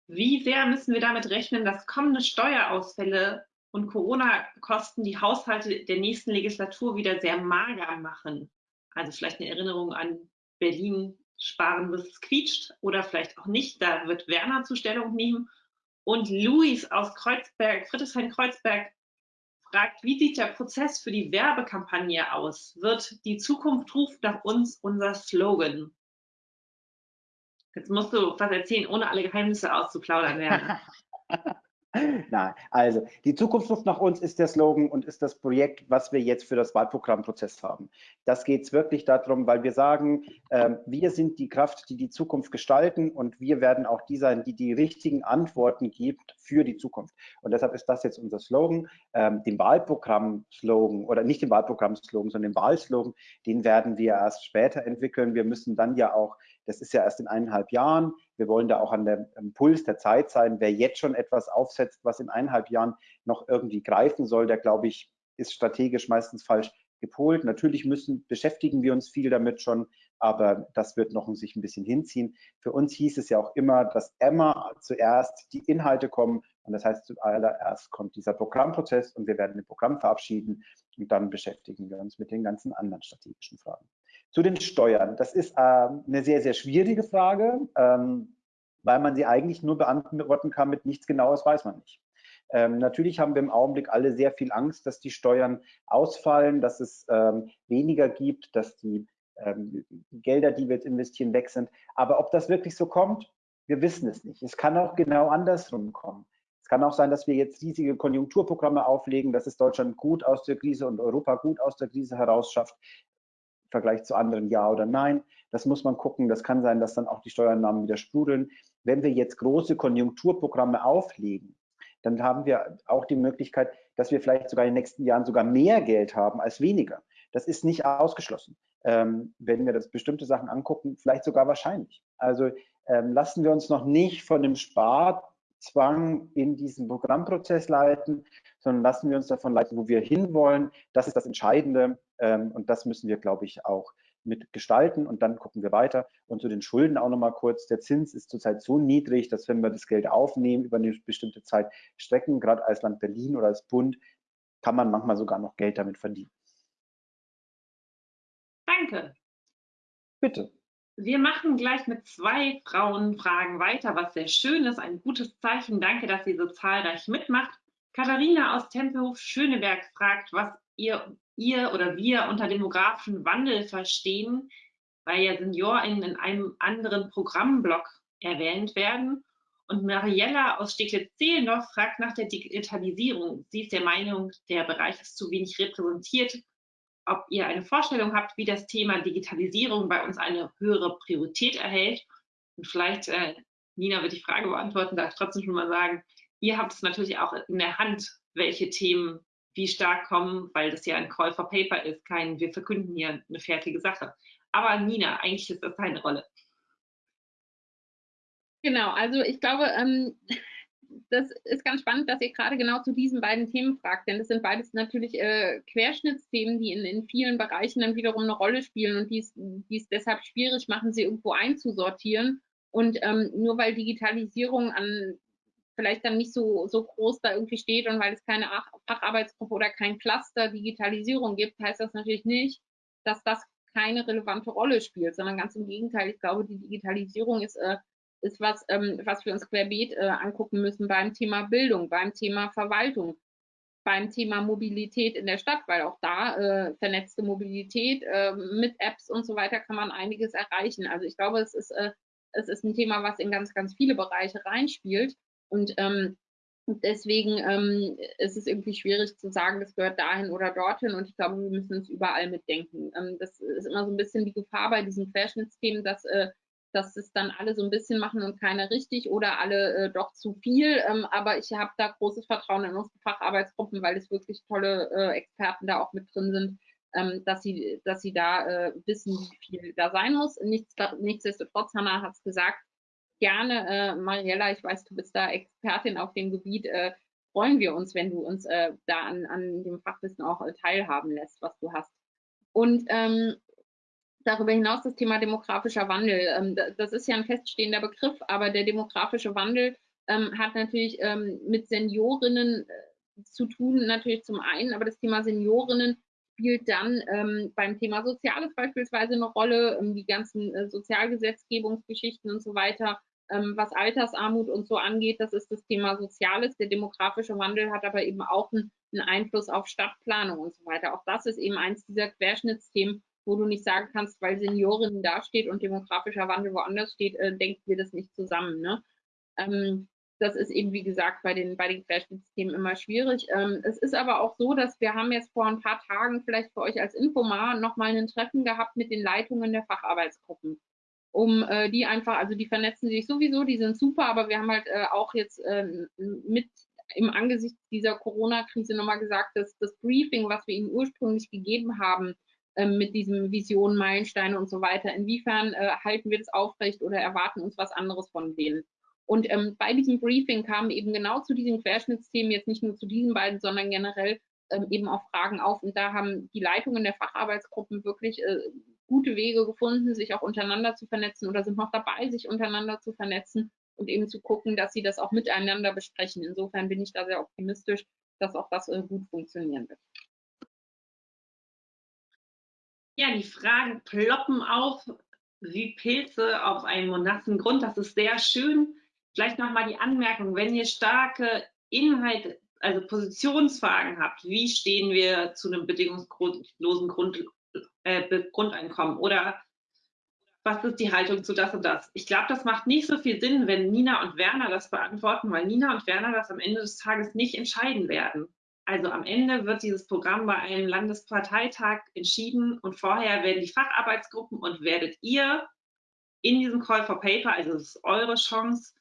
wie sehr müssen wir damit rechnen, dass kommende Steuerausfälle und Corona-Kosten die Haushalte der nächsten Legislatur wieder sehr mager machen? Also vielleicht eine Erinnerung an Berlin sparen, bis es quietscht oder vielleicht auch nicht. Da wird Werner Zustellung nehmen. Und Luis aus Kreuzberg, Friedrichshain-Kreuzberg, fragt, wie sieht der Prozess für die Werbekampagne aus? Wird die Zukunft ruft nach uns unser Slogan? Jetzt musst du was erzählen, ohne alle Geheimnisse auszuplaudern werden. Nein, also die Zukunft ruft nach uns ist der Slogan und ist das Projekt, was wir jetzt für das Wahlprogrammprozess haben. Das geht es wirklich darum, weil wir sagen, äh, wir sind die Kraft, die die Zukunft gestalten und wir werden auch die sein, die die richtigen Antworten gibt für die Zukunft. Und deshalb ist das jetzt unser Slogan. Ähm, den Wahlprogramm-Slogan oder nicht den Wahlprogramm-Slogan, sondern den Wahlslogan, den werden wir erst später entwickeln. Wir müssen dann ja auch das ist ja erst in eineinhalb Jahren. Wir wollen da auch an dem Puls der Zeit sein. Wer jetzt schon etwas aufsetzt, was in eineinhalb Jahren noch irgendwie greifen soll, der, glaube ich, ist strategisch meistens falsch gepolt. Natürlich müssen, beschäftigen wir uns viel damit schon, aber das wird noch sich ein bisschen hinziehen. Für uns hieß es ja auch immer, dass immer zuerst die Inhalte kommen und das heißt, zuallererst kommt dieser Programmprozess und wir werden ein Programm verabschieden und dann beschäftigen wir uns mit den ganzen anderen strategischen Fragen. Zu den Steuern. Das ist äh, eine sehr, sehr schwierige Frage, ähm, weil man sie eigentlich nur beantworten kann mit nichts Genaues weiß man nicht. Ähm, natürlich haben wir im Augenblick alle sehr viel Angst, dass die Steuern ausfallen, dass es ähm, weniger gibt, dass die ähm, Gelder, die wir jetzt investieren, weg sind. Aber ob das wirklich so kommt, Wir wissen es nicht. Es kann auch genau andersrum kommen. Es kann auch sein, dass wir jetzt riesige Konjunkturprogramme auflegen, dass es Deutschland gut aus der Krise und Europa gut aus der Krise herausschafft, Vergleich zu anderen ja oder nein. Das muss man gucken. Das kann sein, dass dann auch die Steuernahmen wieder sprudeln. Wenn wir jetzt große Konjunkturprogramme auflegen, dann haben wir auch die Möglichkeit, dass wir vielleicht sogar in den nächsten Jahren sogar mehr Geld haben als weniger. Das ist nicht ausgeschlossen. Ähm, wenn wir das bestimmte Sachen angucken, vielleicht sogar wahrscheinlich. Also ähm, lassen wir uns noch nicht von dem Sparzwang in diesem Programmprozess leiten, sondern lassen wir uns davon leiten, wo wir hinwollen. Das ist das Entscheidende ähm, und das müssen wir, glaube ich, auch mit gestalten und dann gucken wir weiter. Und zu den Schulden auch nochmal kurz. Der Zins ist zurzeit so niedrig, dass wenn wir das Geld aufnehmen über eine bestimmte Zeit strecken, gerade als Land Berlin oder als Bund, kann man manchmal sogar noch Geld damit verdienen. Danke. Bitte. Wir machen gleich mit zwei Frauenfragen weiter, was sehr schön ist, ein gutes Zeichen. Danke, dass ihr so zahlreich mitmacht. Katharina aus Tempelhof Schöneberg fragt, was ihr ihr oder wir unter demografischen Wandel verstehen, weil ja SeniorInnen in einem anderen Programmblock erwähnt werden. Und Mariella aus Steglitz-Zehlendorf fragt nach der Digitalisierung. Sie ist der Meinung, der Bereich ist zu wenig repräsentiert. Ob ihr eine Vorstellung habt, wie das Thema Digitalisierung bei uns eine höhere Priorität erhält. Und vielleicht, äh, Nina wird die Frage beantworten, darf ich trotzdem schon mal sagen, ihr habt es natürlich auch in der Hand, welche Themen wie stark kommen, weil das ja ein Call for Paper ist, kein, wir verkünden hier eine fertige Sache. Aber Nina, eigentlich ist das deine Rolle. Genau, also ich glaube, ähm, das ist ganz spannend, dass ihr gerade genau zu diesen beiden Themen fragt, denn das sind beides natürlich äh, Querschnittsthemen, die in, in vielen Bereichen dann wiederum eine Rolle spielen und die es deshalb schwierig machen, sie irgendwo einzusortieren. Und ähm, nur weil Digitalisierung an vielleicht dann nicht so, so groß da irgendwie steht und weil es keine Facharbeitsgruppe oder kein Cluster Digitalisierung gibt, heißt das natürlich nicht, dass das keine relevante Rolle spielt, sondern ganz im Gegenteil. Ich glaube, die Digitalisierung ist, äh, ist was, ähm, was wir uns querbeet äh, angucken müssen beim Thema Bildung, beim Thema Verwaltung, beim Thema Mobilität in der Stadt, weil auch da äh, vernetzte Mobilität äh, mit Apps und so weiter kann man einiges erreichen. Also ich glaube, es ist, äh, es ist ein Thema, was in ganz, ganz viele Bereiche reinspielt. Und ähm, deswegen ähm, ist es irgendwie schwierig zu sagen, das gehört dahin oder dorthin. Und ich glaube, wir müssen es überall mitdenken. Ähm, das ist immer so ein bisschen die Gefahr bei diesen Querschnittsthemen, dass, äh, dass es dann alle so ein bisschen machen und keiner richtig oder alle äh, doch zu viel. Ähm, aber ich habe da großes Vertrauen in unsere Facharbeitsgruppen, weil es wirklich tolle äh, Experten da auch mit drin sind. Ähm, dass sie, dass sie da äh, wissen, wie viel da sein muss. Nichts, nichtsdestotrotz, Hannah hat es gesagt, gerne, äh, Mariella, ich weiß, du bist da Expertin auf dem Gebiet, äh, freuen wir uns, wenn du uns äh, da an, an dem Fachwissen auch teilhaben lässt, was du hast. Und ähm, darüber hinaus das Thema demografischer Wandel. Ähm, das ist ja ein feststehender Begriff, aber der demografische Wandel ähm, hat natürlich ähm, mit Seniorinnen äh, zu tun, natürlich zum einen, aber das Thema Seniorinnen spielt dann beim Thema Soziales beispielsweise eine Rolle, die ganzen äh, Sozialgesetzgebungsgeschichten und so weiter was Altersarmut und so angeht, das ist das Thema Soziales. Der demografische Wandel hat aber eben auch einen Einfluss auf Stadtplanung und so weiter. Auch das ist eben eins dieser Querschnittsthemen, wo du nicht sagen kannst, weil Seniorin da steht und demografischer Wandel woanders steht, äh, denken wir das nicht zusammen. Ne? Ähm, das ist eben, wie gesagt, bei den, bei den Querschnittsthemen immer schwierig. Ähm, es ist aber auch so, dass wir haben jetzt vor ein paar Tagen vielleicht für euch als Infomar nochmal ein Treffen gehabt mit den Leitungen der Facharbeitsgruppen um äh, die einfach, also die vernetzen sich sowieso, die sind super, aber wir haben halt äh, auch jetzt äh, mit im Angesicht dieser Corona-Krise nochmal gesagt, dass das Briefing, was wir ihnen ursprünglich gegeben haben, mit diesem Vision, Meilensteine und so weiter, inwiefern äh, halten wir das aufrecht oder erwarten uns was anderes von denen? Und ähm, bei diesem Briefing kamen eben genau zu diesen Querschnittsthemen, jetzt nicht nur zu diesen beiden, sondern generell ähm, eben auch Fragen auf. Und da haben die Leitungen der Facharbeitsgruppen wirklich äh, gute Wege gefunden, sich auch untereinander zu vernetzen oder sind noch dabei, sich untereinander zu vernetzen und eben zu gucken, dass sie das auch miteinander besprechen. Insofern bin ich da sehr optimistisch, dass auch das äh, gut funktionieren wird. Ja, die Fragen ploppen auf wie Pilze auf einem monassen Grund. Das ist sehr schön. Vielleicht nochmal die Anmerkung, wenn ihr starke Inhalte, also Positionsfragen habt, wie stehen wir zu einem bedingungslosen Grund, äh, Grundeinkommen oder was ist die Haltung zu das und das? Ich glaube, das macht nicht so viel Sinn, wenn Nina und Werner das beantworten, weil Nina und Werner das am Ende des Tages nicht entscheiden werden. Also am Ende wird dieses Programm bei einem Landesparteitag entschieden und vorher werden die Facharbeitsgruppen und werdet ihr in diesem Call for Paper, also es ist eure Chance,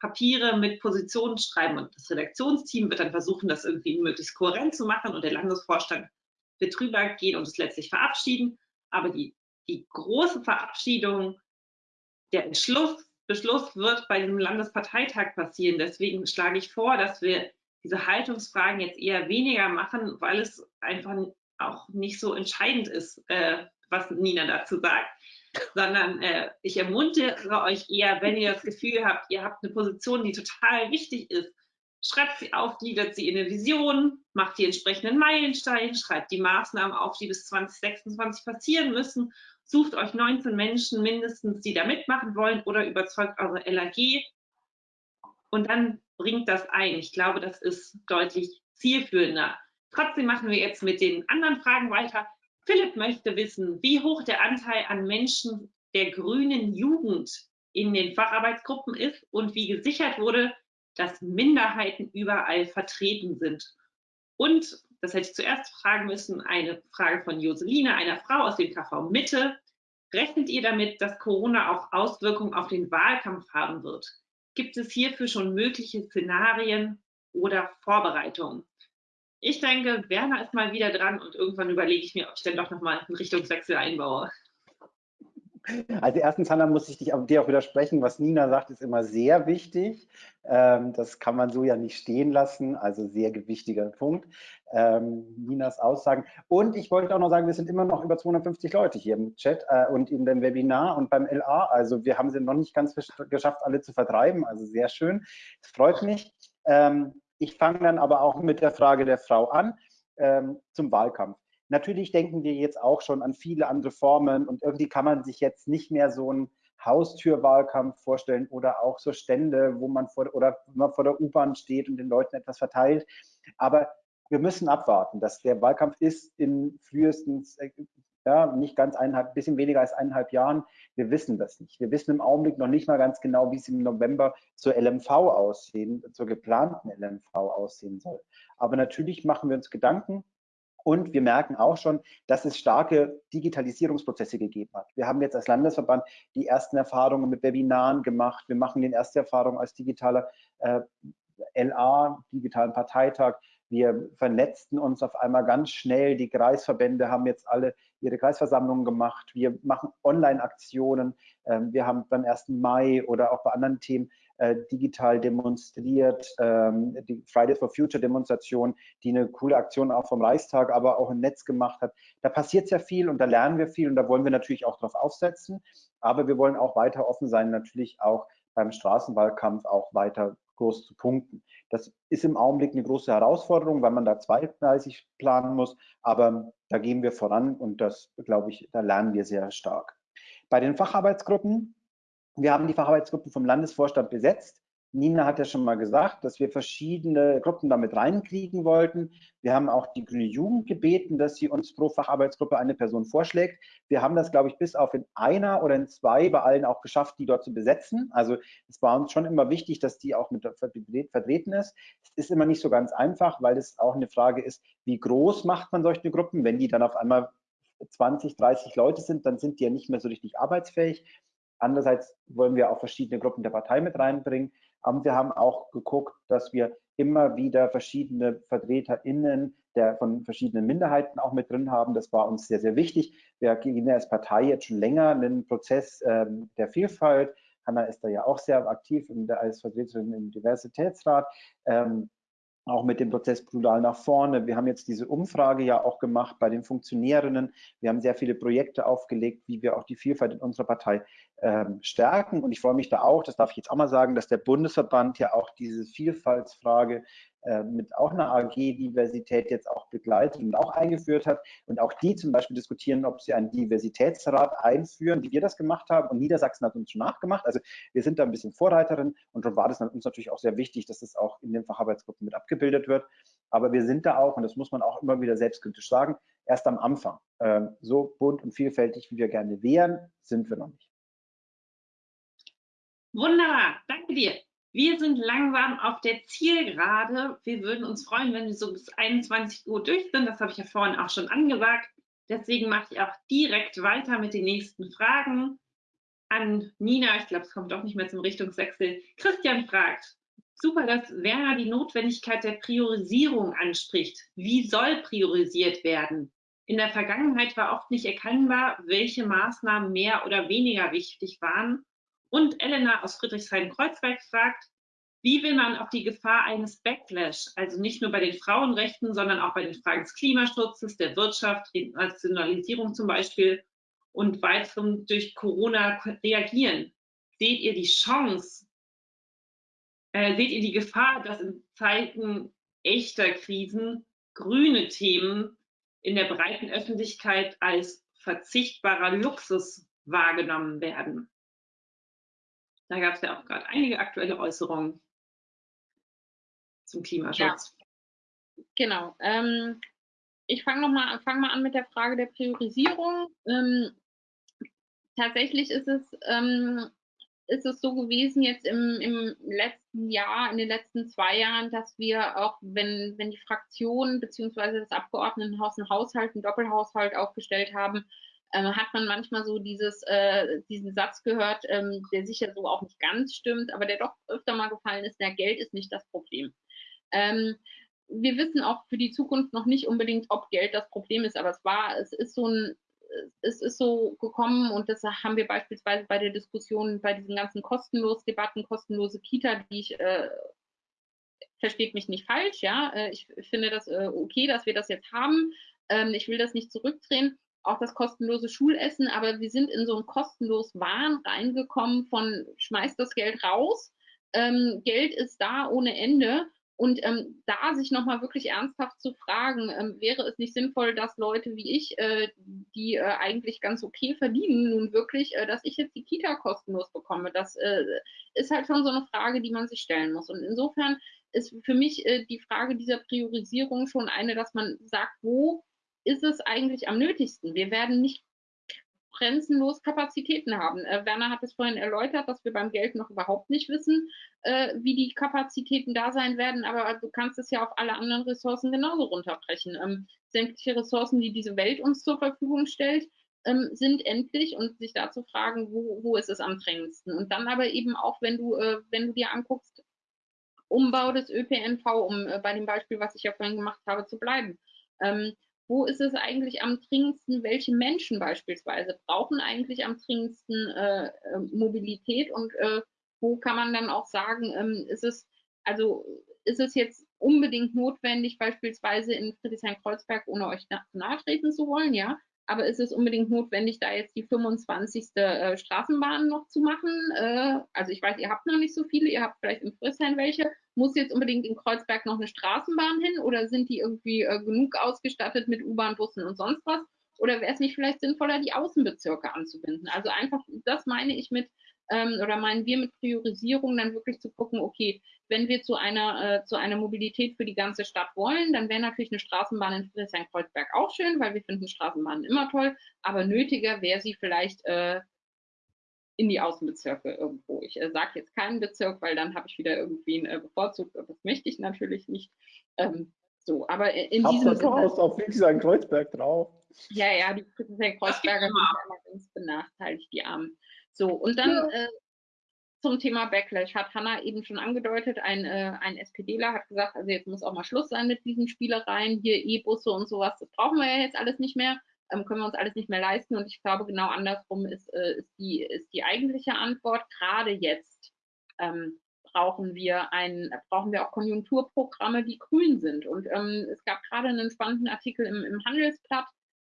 Papiere mit Positionen schreiben und das Redaktionsteam wird dann versuchen, das irgendwie möglichst kohärent zu machen und der Landesvorstand wird drüber gehen und es letztlich verabschieden. Aber die die große Verabschiedung, der Entschluss, Beschluss wird bei diesem Landesparteitag passieren. Deswegen schlage ich vor, dass wir diese Haltungsfragen jetzt eher weniger machen, weil es einfach auch nicht so entscheidend ist, äh, was Nina dazu sagt, sondern äh, ich ermuntere euch eher, wenn ihr das Gefühl habt, ihr habt eine Position, die total wichtig ist, schreibt sie auf, gliedert sie in eine Vision, macht die entsprechenden Meilensteine, schreibt die Maßnahmen auf, die bis 2026 passieren müssen sucht euch 19 Menschen mindestens, die da mitmachen wollen oder überzeugt eure LAG und dann bringt das ein. Ich glaube, das ist deutlich zielführender. Trotzdem machen wir jetzt mit den anderen Fragen weiter. Philipp möchte wissen, wie hoch der Anteil an Menschen der grünen Jugend in den Facharbeitsgruppen ist und wie gesichert wurde, dass Minderheiten überall vertreten sind. Und das hätte ich zuerst fragen müssen, eine Frage von Joseline, einer Frau aus dem KV Mitte. Rechnet ihr damit, dass Corona auch Auswirkungen auf den Wahlkampf haben wird? Gibt es hierfür schon mögliche Szenarien oder Vorbereitungen? Ich denke, Werner ist mal wieder dran und irgendwann überlege ich mir, ob ich dann doch nochmal einen Richtungswechsel einbaue. Also erstens, Hanna, muss ich dich, dir auch widersprechen. Was Nina sagt, ist immer sehr wichtig. Ähm, das kann man so ja nicht stehen lassen. Also sehr gewichtiger Punkt. Ähm, Ninas Aussagen. Und ich wollte auch noch sagen, wir sind immer noch über 250 Leute hier im Chat äh, und in dem Webinar und beim LA. Also wir haben sie noch nicht ganz geschafft, alle zu vertreiben. Also sehr schön. Es freut mich. Ähm, ich fange dann aber auch mit der Frage der Frau an zum Wahlkampf. Natürlich denken wir jetzt auch schon an viele andere Formen und irgendwie kann man sich jetzt nicht mehr so einen Haustürwahlkampf vorstellen oder auch so Stände, wo man vor, oder man vor der U-Bahn steht und den Leuten etwas verteilt. Aber wir müssen abwarten, dass der Wahlkampf ist in frühestens, äh, ja, nicht ganz eineinhalb, bisschen weniger als eineinhalb Jahren. Wir wissen das nicht. Wir wissen im Augenblick noch nicht mal ganz genau, wie es im November zur LMV aussehen, zur geplanten LMV aussehen soll. Aber natürlich machen wir uns Gedanken und wir merken auch schon, dass es starke Digitalisierungsprozesse gegeben hat. Wir haben jetzt als Landesverband die ersten Erfahrungen mit Webinaren gemacht. Wir machen die erste Erfahrung als digitaler äh, LA, digitalen Parteitag. Wir vernetzten uns auf einmal ganz schnell. Die Kreisverbände haben jetzt alle ihre Kreisversammlungen gemacht. Wir machen Online-Aktionen. Ähm, wir haben beim 1. Mai oder auch bei anderen Themen digital demonstriert, ähm, die Fridays for Future Demonstration, die eine coole Aktion auch vom Reichstag, aber auch im Netz gemacht hat. Da passiert sehr viel und da lernen wir viel und da wollen wir natürlich auch drauf aufsetzen. Aber wir wollen auch weiter offen sein, natürlich auch beim Straßenwahlkampf auch weiter groß zu punkten. Das ist im Augenblick eine große Herausforderung, weil man da zweigleisig planen muss, aber da gehen wir voran und das, glaube ich, da lernen wir sehr stark. Bei den Facharbeitsgruppen wir haben die Facharbeitsgruppen vom Landesvorstand besetzt. Nina hat ja schon mal gesagt, dass wir verschiedene Gruppen damit reinkriegen wollten. Wir haben auch die Grüne Jugend gebeten, dass sie uns pro Facharbeitsgruppe eine Person vorschlägt. Wir haben das, glaube ich, bis auf in einer oder in zwei bei allen auch geschafft, die dort zu besetzen. Also es war uns schon immer wichtig, dass die auch mit vertreten ist. Es ist immer nicht so ganz einfach, weil es auch eine Frage ist, wie groß macht man solche Gruppen? Wenn die dann auf einmal 20, 30 Leute sind, dann sind die ja nicht mehr so richtig arbeitsfähig. Andererseits wollen wir auch verschiedene Gruppen der Partei mit reinbringen. Aber wir haben auch geguckt, dass wir immer wieder verschiedene VertreterInnen der, von verschiedenen Minderheiten auch mit drin haben. Das war uns sehr, sehr wichtig. Wir gehen als Partei jetzt schon länger einen Prozess ähm, der Vielfalt. Hanna ist da ja auch sehr aktiv in der, als Vertreterin im Diversitätsrat. Ähm, auch mit dem Prozess Plural nach vorne. Wir haben jetzt diese Umfrage ja auch gemacht bei den Funktionärinnen. Wir haben sehr viele Projekte aufgelegt, wie wir auch die Vielfalt in unserer Partei ähm, stärken. Und ich freue mich da auch, das darf ich jetzt auch mal sagen, dass der Bundesverband ja auch diese Vielfaltsfrage mit auch einer AG Diversität jetzt auch begleitet und auch eingeführt hat. Und auch die zum Beispiel diskutieren, ob sie einen Diversitätsrat einführen, wie wir das gemacht haben. Und Niedersachsen hat uns schon nachgemacht. Also wir sind da ein bisschen Vorreiterin. Und darum war das uns natürlich auch sehr wichtig, dass das auch in den Facharbeitsgruppen mit abgebildet wird. Aber wir sind da auch, und das muss man auch immer wieder selbstkritisch sagen, erst am Anfang. Ähm, so bunt und vielfältig, wie wir gerne wären, sind wir noch nicht. Wunderbar, danke dir. Wir sind langsam auf der Zielgerade. Wir würden uns freuen, wenn wir so bis 21 Uhr durch sind. Das habe ich ja vorhin auch schon angesagt. Deswegen mache ich auch direkt weiter mit den nächsten Fragen an Nina. Ich glaube, es kommt doch nicht mehr zum Richtungswechsel. Christian fragt, super, dass Werner die Notwendigkeit der Priorisierung anspricht. Wie soll priorisiert werden? In der Vergangenheit war oft nicht erkennbar, welche Maßnahmen mehr oder weniger wichtig waren. Und Elena aus Friedrichshain-Kreuzberg fragt, wie will man auf die Gefahr eines Backlash, also nicht nur bei den Frauenrechten, sondern auch bei den Fragen des Klimaschutzes, der Wirtschaft, Nationalisierung zum Beispiel und weiterem durch Corona reagieren? Seht ihr die Chance, äh, seht ihr die Gefahr, dass in Zeiten echter Krisen grüne Themen in der breiten Öffentlichkeit als verzichtbarer Luxus wahrgenommen werden? Da gab es ja auch gerade einige aktuelle Äußerungen zum Klimaschutz. Ja, genau. Ähm, ich fange mal, fang mal an mit der Frage der Priorisierung. Ähm, tatsächlich ist es, ähm, ist es so gewesen jetzt im, im letzten Jahr, in den letzten zwei Jahren, dass wir auch, wenn, wenn die Fraktionen bzw. das Abgeordnetenhaus einen Haushalt, einen Doppelhaushalt aufgestellt haben, hat man manchmal so dieses, äh, diesen Satz gehört, ähm, der sicher so auch nicht ganz stimmt, aber der doch öfter mal gefallen ist, der Geld ist nicht das Problem. Ähm, wir wissen auch für die Zukunft noch nicht unbedingt, ob Geld das Problem ist, aber es war, es ist so ein, es ist so gekommen und das haben wir beispielsweise bei der Diskussion, bei diesen ganzen kostenlos Debatten, kostenlose Kita, die ich äh, versteht mich nicht falsch, ja, äh, ich finde das äh, okay, dass wir das jetzt haben. Ähm, ich will das nicht zurückdrehen, auch das kostenlose Schulessen, aber wir sind in so ein kostenlos Wahn reingekommen von schmeißt das Geld raus, ähm, Geld ist da ohne Ende und ähm, da sich nochmal wirklich ernsthaft zu fragen, ähm, wäre es nicht sinnvoll, dass Leute wie ich, äh, die äh, eigentlich ganz okay verdienen, nun wirklich, äh, dass ich jetzt die Kita kostenlos bekomme? Das äh, ist halt schon so eine Frage, die man sich stellen muss. Und insofern ist für mich äh, die Frage dieser Priorisierung schon eine, dass man sagt, wo ist es eigentlich am nötigsten? Wir werden nicht grenzenlos Kapazitäten haben. Äh, Werner hat es vorhin erläutert, dass wir beim Geld noch überhaupt nicht wissen, äh, wie die Kapazitäten da sein werden, aber du kannst es ja auf alle anderen Ressourcen genauso runterbrechen. Ähm, sämtliche Ressourcen, die diese Welt uns zur Verfügung stellt, ähm, sind endlich und sich da zu fragen, wo, wo ist es am drängendsten. Und dann aber eben auch, wenn du, äh, wenn du dir anguckst, Umbau des ÖPNV, um äh, bei dem Beispiel, was ich ja vorhin gemacht habe, zu bleiben. Ähm, wo ist es eigentlich am dringendsten, welche Menschen beispielsweise brauchen eigentlich am dringendsten äh, äh, Mobilität und äh, wo kann man dann auch sagen, ähm, ist es, also ist es jetzt unbedingt notwendig, beispielsweise in Friedrichshain-Kreuzberg, ohne euch nahe treten zu wollen, ja, aber ist es unbedingt notwendig, da jetzt die 25. Äh, Straßenbahn noch zu machen? Äh, also ich weiß, ihr habt noch nicht so viele, ihr habt vielleicht in Friedrichshain welche. Muss jetzt unbedingt in Kreuzberg noch eine Straßenbahn hin oder sind die irgendwie äh, genug ausgestattet mit U-Bahn, Bussen und sonst was? Oder wäre es nicht vielleicht sinnvoller, die Außenbezirke anzubinden? Also einfach, das meine ich mit, ähm, oder meinen wir mit Priorisierung dann wirklich zu gucken, okay, wenn wir zu einer, äh, zu einer Mobilität für die ganze Stadt wollen, dann wäre natürlich eine Straßenbahn in Friedrichshain-Kreuzberg auch schön, weil wir finden Straßenbahnen immer toll, aber nötiger wäre sie vielleicht äh, in die Außenbezirke irgendwo. Ich äh, sage jetzt keinen Bezirk, weil dann habe ich wieder irgendwie einen äh, bevorzugt, das möchte ich natürlich nicht. Ähm, so, aber in Hab diesem Sinne. Du auf Friedrichshain-Kreuzberg drauf. Ja, ja, die Friedrichshain-Kreuzberger sind immer ganz benachteiligt, die Armen. So, und dann ja. äh, zum Thema Backlash hat Hanna eben schon angedeutet, ein, äh, ein SPDler hat gesagt, also jetzt muss auch mal Schluss sein mit diesen Spielereien, hier E-Busse und sowas, das brauchen wir ja jetzt alles nicht mehr, ähm, können wir uns alles nicht mehr leisten. Und ich glaube genau andersrum ist, äh, ist, die, ist die eigentliche Antwort, gerade jetzt ähm, brauchen wir ein, brauchen wir auch Konjunkturprogramme, die grün sind. Und ähm, es gab gerade einen spannenden Artikel im, im Handelsblatt,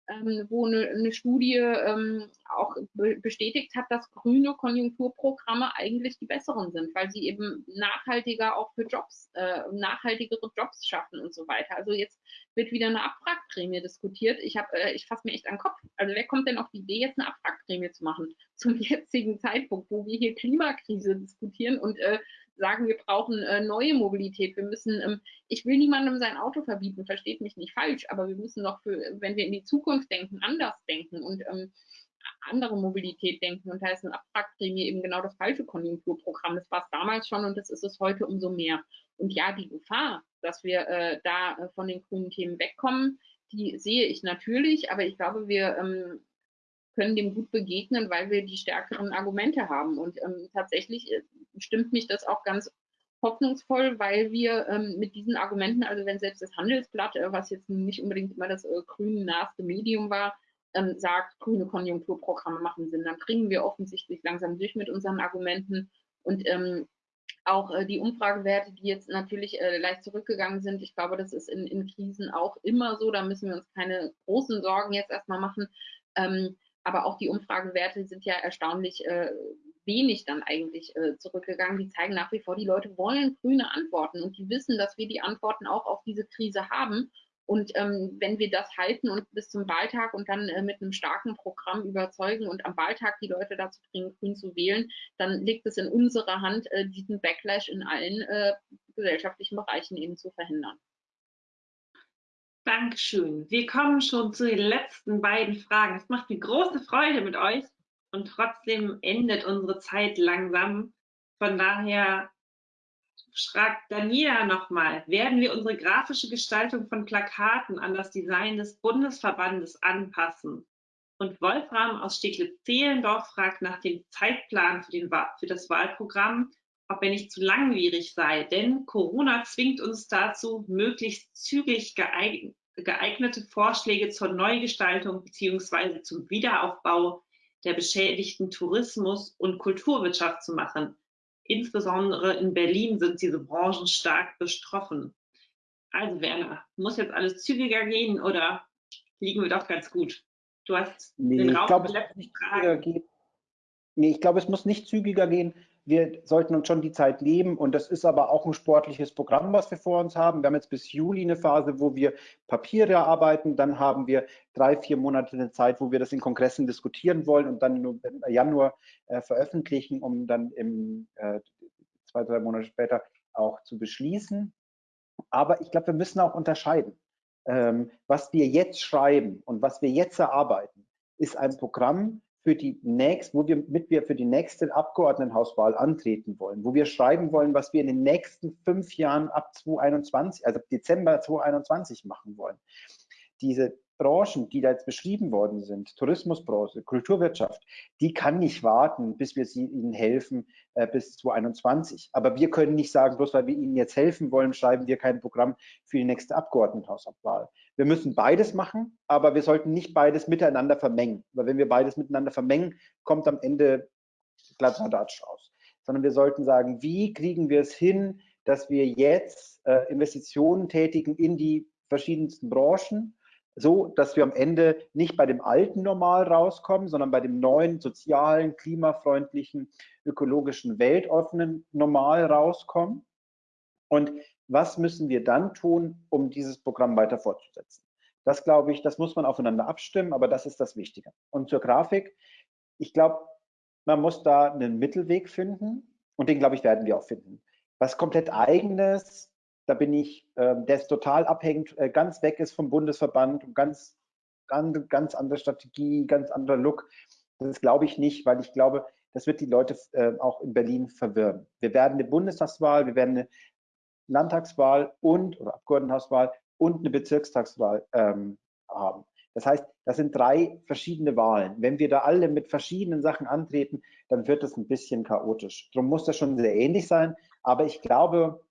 ähm, wo eine, eine Studie ähm, auch be bestätigt hat, dass grüne Konjunkturprogramme eigentlich die besseren sind, weil sie eben nachhaltiger auch für Jobs, äh, nachhaltigere Jobs schaffen und so weiter. Also jetzt wird wieder eine Abwrackprämie diskutiert. Ich habe, äh, ich fasse mir echt an den Kopf. Also wer kommt denn auf die Idee, jetzt eine Abwrackprämie zu machen zum jetzigen Zeitpunkt, wo wir hier Klimakrise diskutieren und äh, sagen, wir brauchen äh, neue Mobilität. Wir müssen, ähm, ich will niemandem sein Auto verbieten, versteht mich nicht falsch, aber wir müssen noch für, wenn wir in die Zukunft denken, anders denken. Und ähm, andere Mobilität denken. Und da ist ein Abwrackprämie eben genau das falsche Konjunkturprogramm. Das war es damals schon und das ist es heute umso mehr. Und ja, die Gefahr, dass wir äh, da äh, von den grünen Themen wegkommen, die sehe ich natürlich, aber ich glaube, wir ähm, können dem gut begegnen, weil wir die stärkeren Argumente haben. Und ähm, tatsächlich äh, stimmt mich das auch ganz hoffnungsvoll, weil wir ähm, mit diesen Argumenten, also wenn selbst das Handelsblatt, äh, was jetzt nicht unbedingt immer das äh, grün naheste Medium war, ähm, sagt, grüne Konjunkturprogramme machen Sinn, dann kriegen wir offensichtlich langsam durch mit unseren Argumenten. Und ähm, auch äh, die Umfragewerte, die jetzt natürlich äh, leicht zurückgegangen sind, ich glaube, das ist in, in, Krisen auch immer so. Da müssen wir uns keine großen Sorgen jetzt erstmal machen. Ähm, aber auch die Umfragewerte sind ja erstaunlich äh, wenig dann eigentlich äh, zurückgegangen. Die zeigen nach wie vor, die Leute wollen grüne Antworten und die wissen, dass wir die Antworten auch auf diese Krise haben. Und ähm, wenn wir das halten und bis zum Wahltag und dann äh, mit einem starken Programm überzeugen und am Wahltag die Leute dazu bringen, grün zu wählen, dann liegt es in unserer Hand, äh, diesen Backlash in allen äh, gesellschaftlichen Bereichen eben zu verhindern. Dankeschön. Wir kommen schon zu den letzten beiden Fragen. Es macht mir große Freude mit euch und trotzdem endet unsere Zeit langsam. Von daher fragt Daniela nochmal, werden wir unsere grafische Gestaltung von Plakaten an das Design des Bundesverbandes anpassen? Und Wolfram aus Steglitz-Zehlendorf fragt nach dem Zeitplan für, den, für das Wahlprogramm, ob er nicht zu langwierig sei, denn Corona zwingt uns dazu, möglichst zügig geeignete Vorschläge zur Neugestaltung bzw. zum Wiederaufbau der beschädigten Tourismus- und Kulturwirtschaft zu machen. Insbesondere in Berlin sind diese Branchen stark betroffen. Also Werner, muss jetzt alles zügiger gehen oder liegen wir doch ganz gut? Du hast nee, den Raum ich glaube, es nicht Nee, ich glaube, es muss nicht zügiger gehen. Wir sollten uns schon die Zeit nehmen und das ist aber auch ein sportliches Programm, was wir vor uns haben. Wir haben jetzt bis Juli eine Phase, wo wir Papiere arbeiten, dann haben wir drei, vier Monate eine Zeit, wo wir das in Kongressen diskutieren wollen und dann im Januar äh, veröffentlichen, um dann im äh, zwei, drei Monate später auch zu beschließen. Aber ich glaube, wir müssen auch unterscheiden. Ähm, was wir jetzt schreiben und was wir jetzt erarbeiten, ist ein Programm, für die nächste, wo wir mit wir für die nächste Abgeordnetenhauswahl antreten wollen, wo wir schreiben wollen, was wir in den nächsten fünf Jahren ab 2021, also Dezember 2021 machen wollen. Diese Branchen, die da jetzt beschrieben worden sind, Tourismusbranche, Kulturwirtschaft, die kann nicht warten, bis wir sie ihnen helfen äh, bis 2021. Aber wir können nicht sagen, bloß weil wir ihnen jetzt helfen wollen, schreiben wir kein Programm für die nächste Abgeordnetenhauswahl. Wir müssen beides machen, aber wir sollten nicht beides miteinander vermengen. Weil wenn wir beides miteinander vermengen, kommt am Ende Kladderadatsch raus. Sondern wir sollten sagen, wie kriegen wir es hin, dass wir jetzt äh, Investitionen tätigen in die verschiedensten Branchen, so, dass wir am Ende nicht bei dem alten Normal rauskommen, sondern bei dem neuen, sozialen, klimafreundlichen, ökologischen, weltoffenen Normal rauskommen. Und was müssen wir dann tun, um dieses Programm weiter fortzusetzen? Das glaube ich, das muss man aufeinander abstimmen, aber das ist das Wichtige. Und zur Grafik, ich glaube, man muss da einen Mittelweg finden und den, glaube ich, werden wir auch finden. Was komplett eigenes, da bin ich, äh, der ist total abhängig, äh, ganz weg ist vom Bundesverband und ganz, ganz, ganz andere Strategie, ganz anderer Look. Das glaube ich nicht, weil ich glaube, das wird die Leute äh, auch in Berlin verwirren. Wir werden eine Bundestagswahl, wir werden eine Landtagswahl und oder Abgeordnetenhauswahl und eine Bezirkstagswahl ähm, haben. Das heißt, das sind drei verschiedene Wahlen. Wenn wir da alle mit verschiedenen Sachen antreten, dann wird es ein bisschen chaotisch. Darum muss das schon sehr ähnlich sein. Aber ich glaube,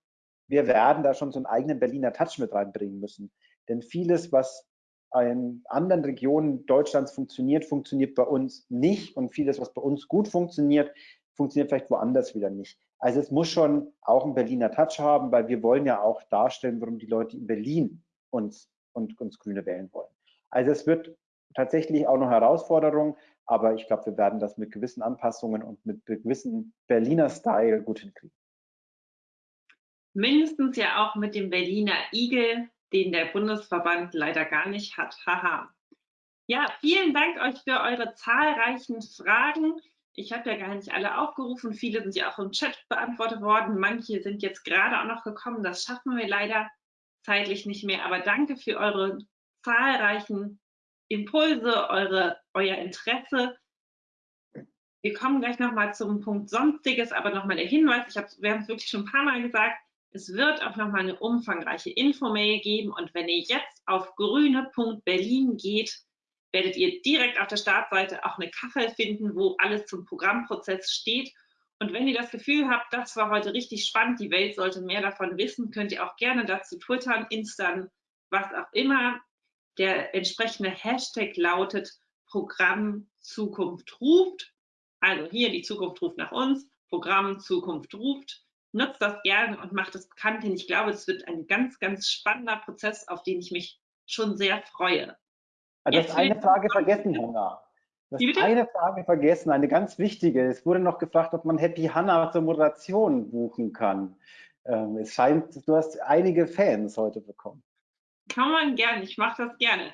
wir werden da schon so einen eigenen Berliner Touch mit reinbringen müssen. Denn vieles, was in anderen Regionen Deutschlands funktioniert, funktioniert bei uns nicht. Und vieles, was bei uns gut funktioniert, funktioniert vielleicht woanders wieder nicht. Also es muss schon auch einen Berliner Touch haben, weil wir wollen ja auch darstellen, warum die Leute in Berlin uns und uns Grüne wählen wollen. Also es wird tatsächlich auch noch Herausforderung, aber ich glaube, wir werden das mit gewissen Anpassungen und mit gewissen Berliner Style gut hinkriegen mindestens ja auch mit dem Berliner Igel, den der Bundesverband leider gar nicht hat. Haha. Ja, vielen Dank euch für eure zahlreichen Fragen. Ich habe ja gar nicht alle aufgerufen. Viele sind ja auch im Chat beantwortet worden. Manche sind jetzt gerade auch noch gekommen. Das schaffen wir leider zeitlich nicht mehr. Aber danke für eure zahlreichen Impulse, eure, euer Interesse. Wir kommen gleich nochmal zum Punkt Sonstiges, aber nochmal der Hinweis, ich hab, wir haben es wirklich schon ein paar Mal gesagt, es wird auch nochmal eine umfangreiche Infomail geben und wenn ihr jetzt auf grüne.berlin geht, werdet ihr direkt auf der Startseite auch eine Kachel finden, wo alles zum Programmprozess steht. Und wenn ihr das Gefühl habt, das war heute richtig spannend, die Welt sollte mehr davon wissen, könnt ihr auch gerne dazu twittern, instan, was auch immer. Der entsprechende Hashtag lautet Programm Zukunft ruft. Also hier die Zukunft ruft nach uns, Programm Zukunft ruft. Nutzt das gerne und macht es bekannt, denn ich glaube, es wird ein ganz, ganz spannender Prozess, auf den ich mich schon sehr freue. Du hast eine Frage vergessen, Hanna. Du hast eine Frage vergessen, eine ganz wichtige. Es wurde noch gefragt, ob man Happy Hanna zur Moderation buchen kann. Ähm, es scheint, du hast einige Fans heute bekommen. Kann man gerne, ich mache das gerne.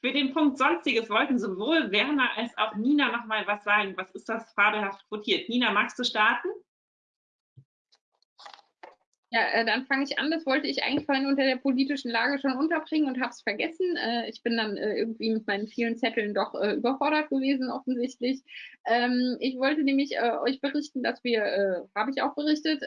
Für den Punkt Sonstiges wollten sowohl Werner als auch Nina noch mal was sagen. Was ist das fabelhaft quotiert? Nina, magst du starten? Ja, äh, dann fange ich an. Das wollte ich eigentlich vorhin unter der politischen Lage schon unterbringen und habe es vergessen. Äh, ich bin dann äh, irgendwie mit meinen vielen Zetteln doch überfordert gewesen, offensichtlich. Ähm, ich wollte nämlich euch berichten, dass wir, habe ich auch berichtet,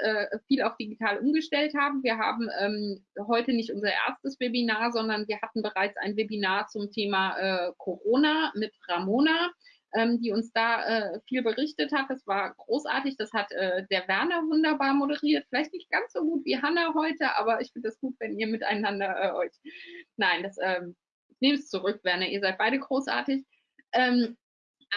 viel auf digital umgestellt haben. Wir haben ähm, heute nicht unser erstes Webinar, sondern wir hatten bereits ein Webinar zum Thema Corona mit Ramona ähm, die uns da äh, viel berichtet hat. Das war großartig. Das hat äh, der Werner wunderbar moderiert. Vielleicht nicht ganz so gut wie Hanna heute, aber ich finde es gut, wenn ihr miteinander äh, euch. Nein, das ähm, nehmt es zurück, Werner. Ihr seid beide großartig. Ähm,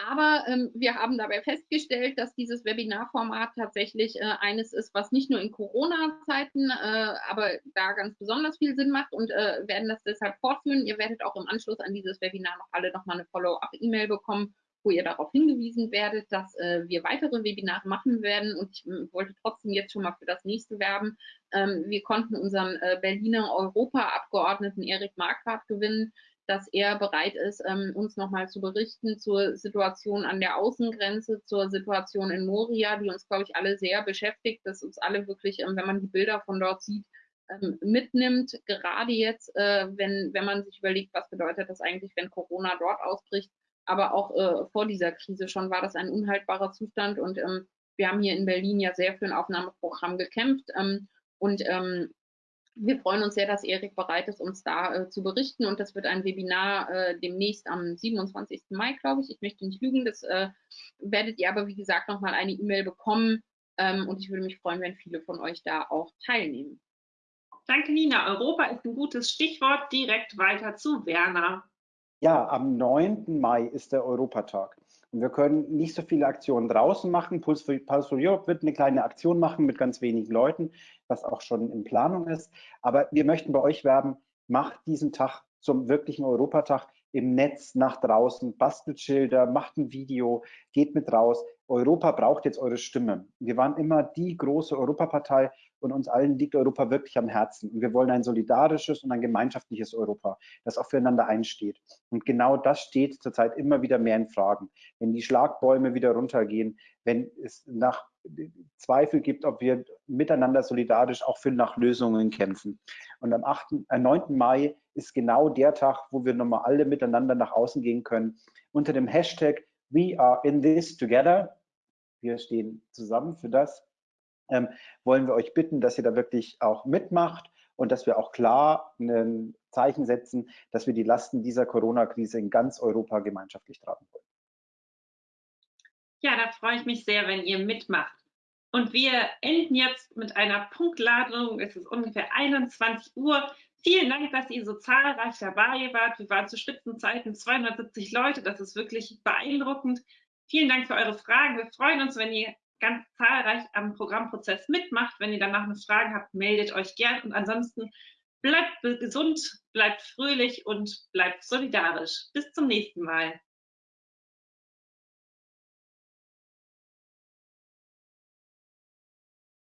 aber ähm, wir haben dabei festgestellt, dass dieses Webinarformat tatsächlich äh, eines ist, was nicht nur in Corona-Zeiten, äh, aber da ganz besonders viel Sinn macht und äh, werden das deshalb fortführen. Ihr werdet auch im Anschluss an dieses Webinar noch alle nochmal eine Follow-up-E-Mail bekommen, wo ihr darauf hingewiesen werdet, dass äh, wir weitere Webinare machen werden. Und ich äh, wollte trotzdem jetzt schon mal für das nächste werben. Ähm, wir konnten unseren äh, Berliner Europaabgeordneten Erik Marquardt gewinnen, dass er bereit ist, ähm, uns nochmal zu berichten zur Situation an der Außengrenze, zur Situation in Moria, die uns, glaube ich, alle sehr beschäftigt, dass uns alle wirklich, ähm, wenn man die Bilder von dort sieht, ähm, mitnimmt, gerade jetzt, äh, wenn, wenn man sich überlegt, was bedeutet das eigentlich, wenn Corona dort ausbricht, aber auch äh, vor dieser Krise schon war das ein unhaltbarer Zustand und ähm, wir haben hier in Berlin ja sehr für ein Aufnahmeprogramm gekämpft ähm, und ähm, wir freuen uns sehr, dass Erik bereit ist, uns da äh, zu berichten und das wird ein Webinar äh, demnächst am 27. Mai, glaube ich. Ich möchte nicht lügen, das äh, werdet ihr aber, wie gesagt, nochmal eine E-Mail bekommen ähm, und ich würde mich freuen, wenn viele von euch da auch teilnehmen. Danke, Nina. Europa ist ein gutes Stichwort. Direkt weiter zu Werner. Ja, am 9. Mai ist der Europatag. Und wir können nicht so viele Aktionen draußen machen. Pulse for, Pulse for Europe wird eine kleine Aktion machen mit ganz wenigen Leuten, was auch schon in Planung ist. Aber wir möchten bei euch werben, macht diesen Tag zum wirklichen Europatag im Netz nach draußen, bastelt Schilder, macht ein Video, geht mit raus. Europa braucht jetzt eure Stimme. Wir waren immer die große Europapartei und uns allen liegt Europa wirklich am Herzen. Und wir wollen ein solidarisches und ein gemeinschaftliches Europa, das auch füreinander einsteht. Und genau das steht zurzeit immer wieder mehr in Fragen. Wenn die Schlagbäume wieder runtergehen, wenn es nach Zweifel gibt, ob wir miteinander solidarisch auch für nach Lösungen kämpfen. Und am 8., äh, 9. Mai ist genau der Tag, wo wir nochmal alle miteinander nach außen gehen können. Unter dem Hashtag We are in this together. Wir stehen zusammen für das ähm, wollen wir euch bitten, dass ihr da wirklich auch mitmacht und dass wir auch klar ein Zeichen setzen, dass wir die Lasten dieser Corona-Krise in ganz Europa gemeinschaftlich tragen wollen. Ja, da freue ich mich sehr, wenn ihr mitmacht. Und wir enden jetzt mit einer Punktladung. Es ist ungefähr 21 Uhr. Vielen Dank, dass ihr so zahlreich dabei wart. Wir waren zu Spitzenzeiten 270 Leute. Das ist wirklich beeindruckend. Vielen Dank für eure Fragen. Wir freuen uns, wenn ihr ganz zahlreich am Programmprozess mitmacht. Wenn ihr danach noch Fragen habt, meldet euch gern und ansonsten bleibt gesund, bleibt fröhlich und bleibt solidarisch. Bis zum nächsten Mal.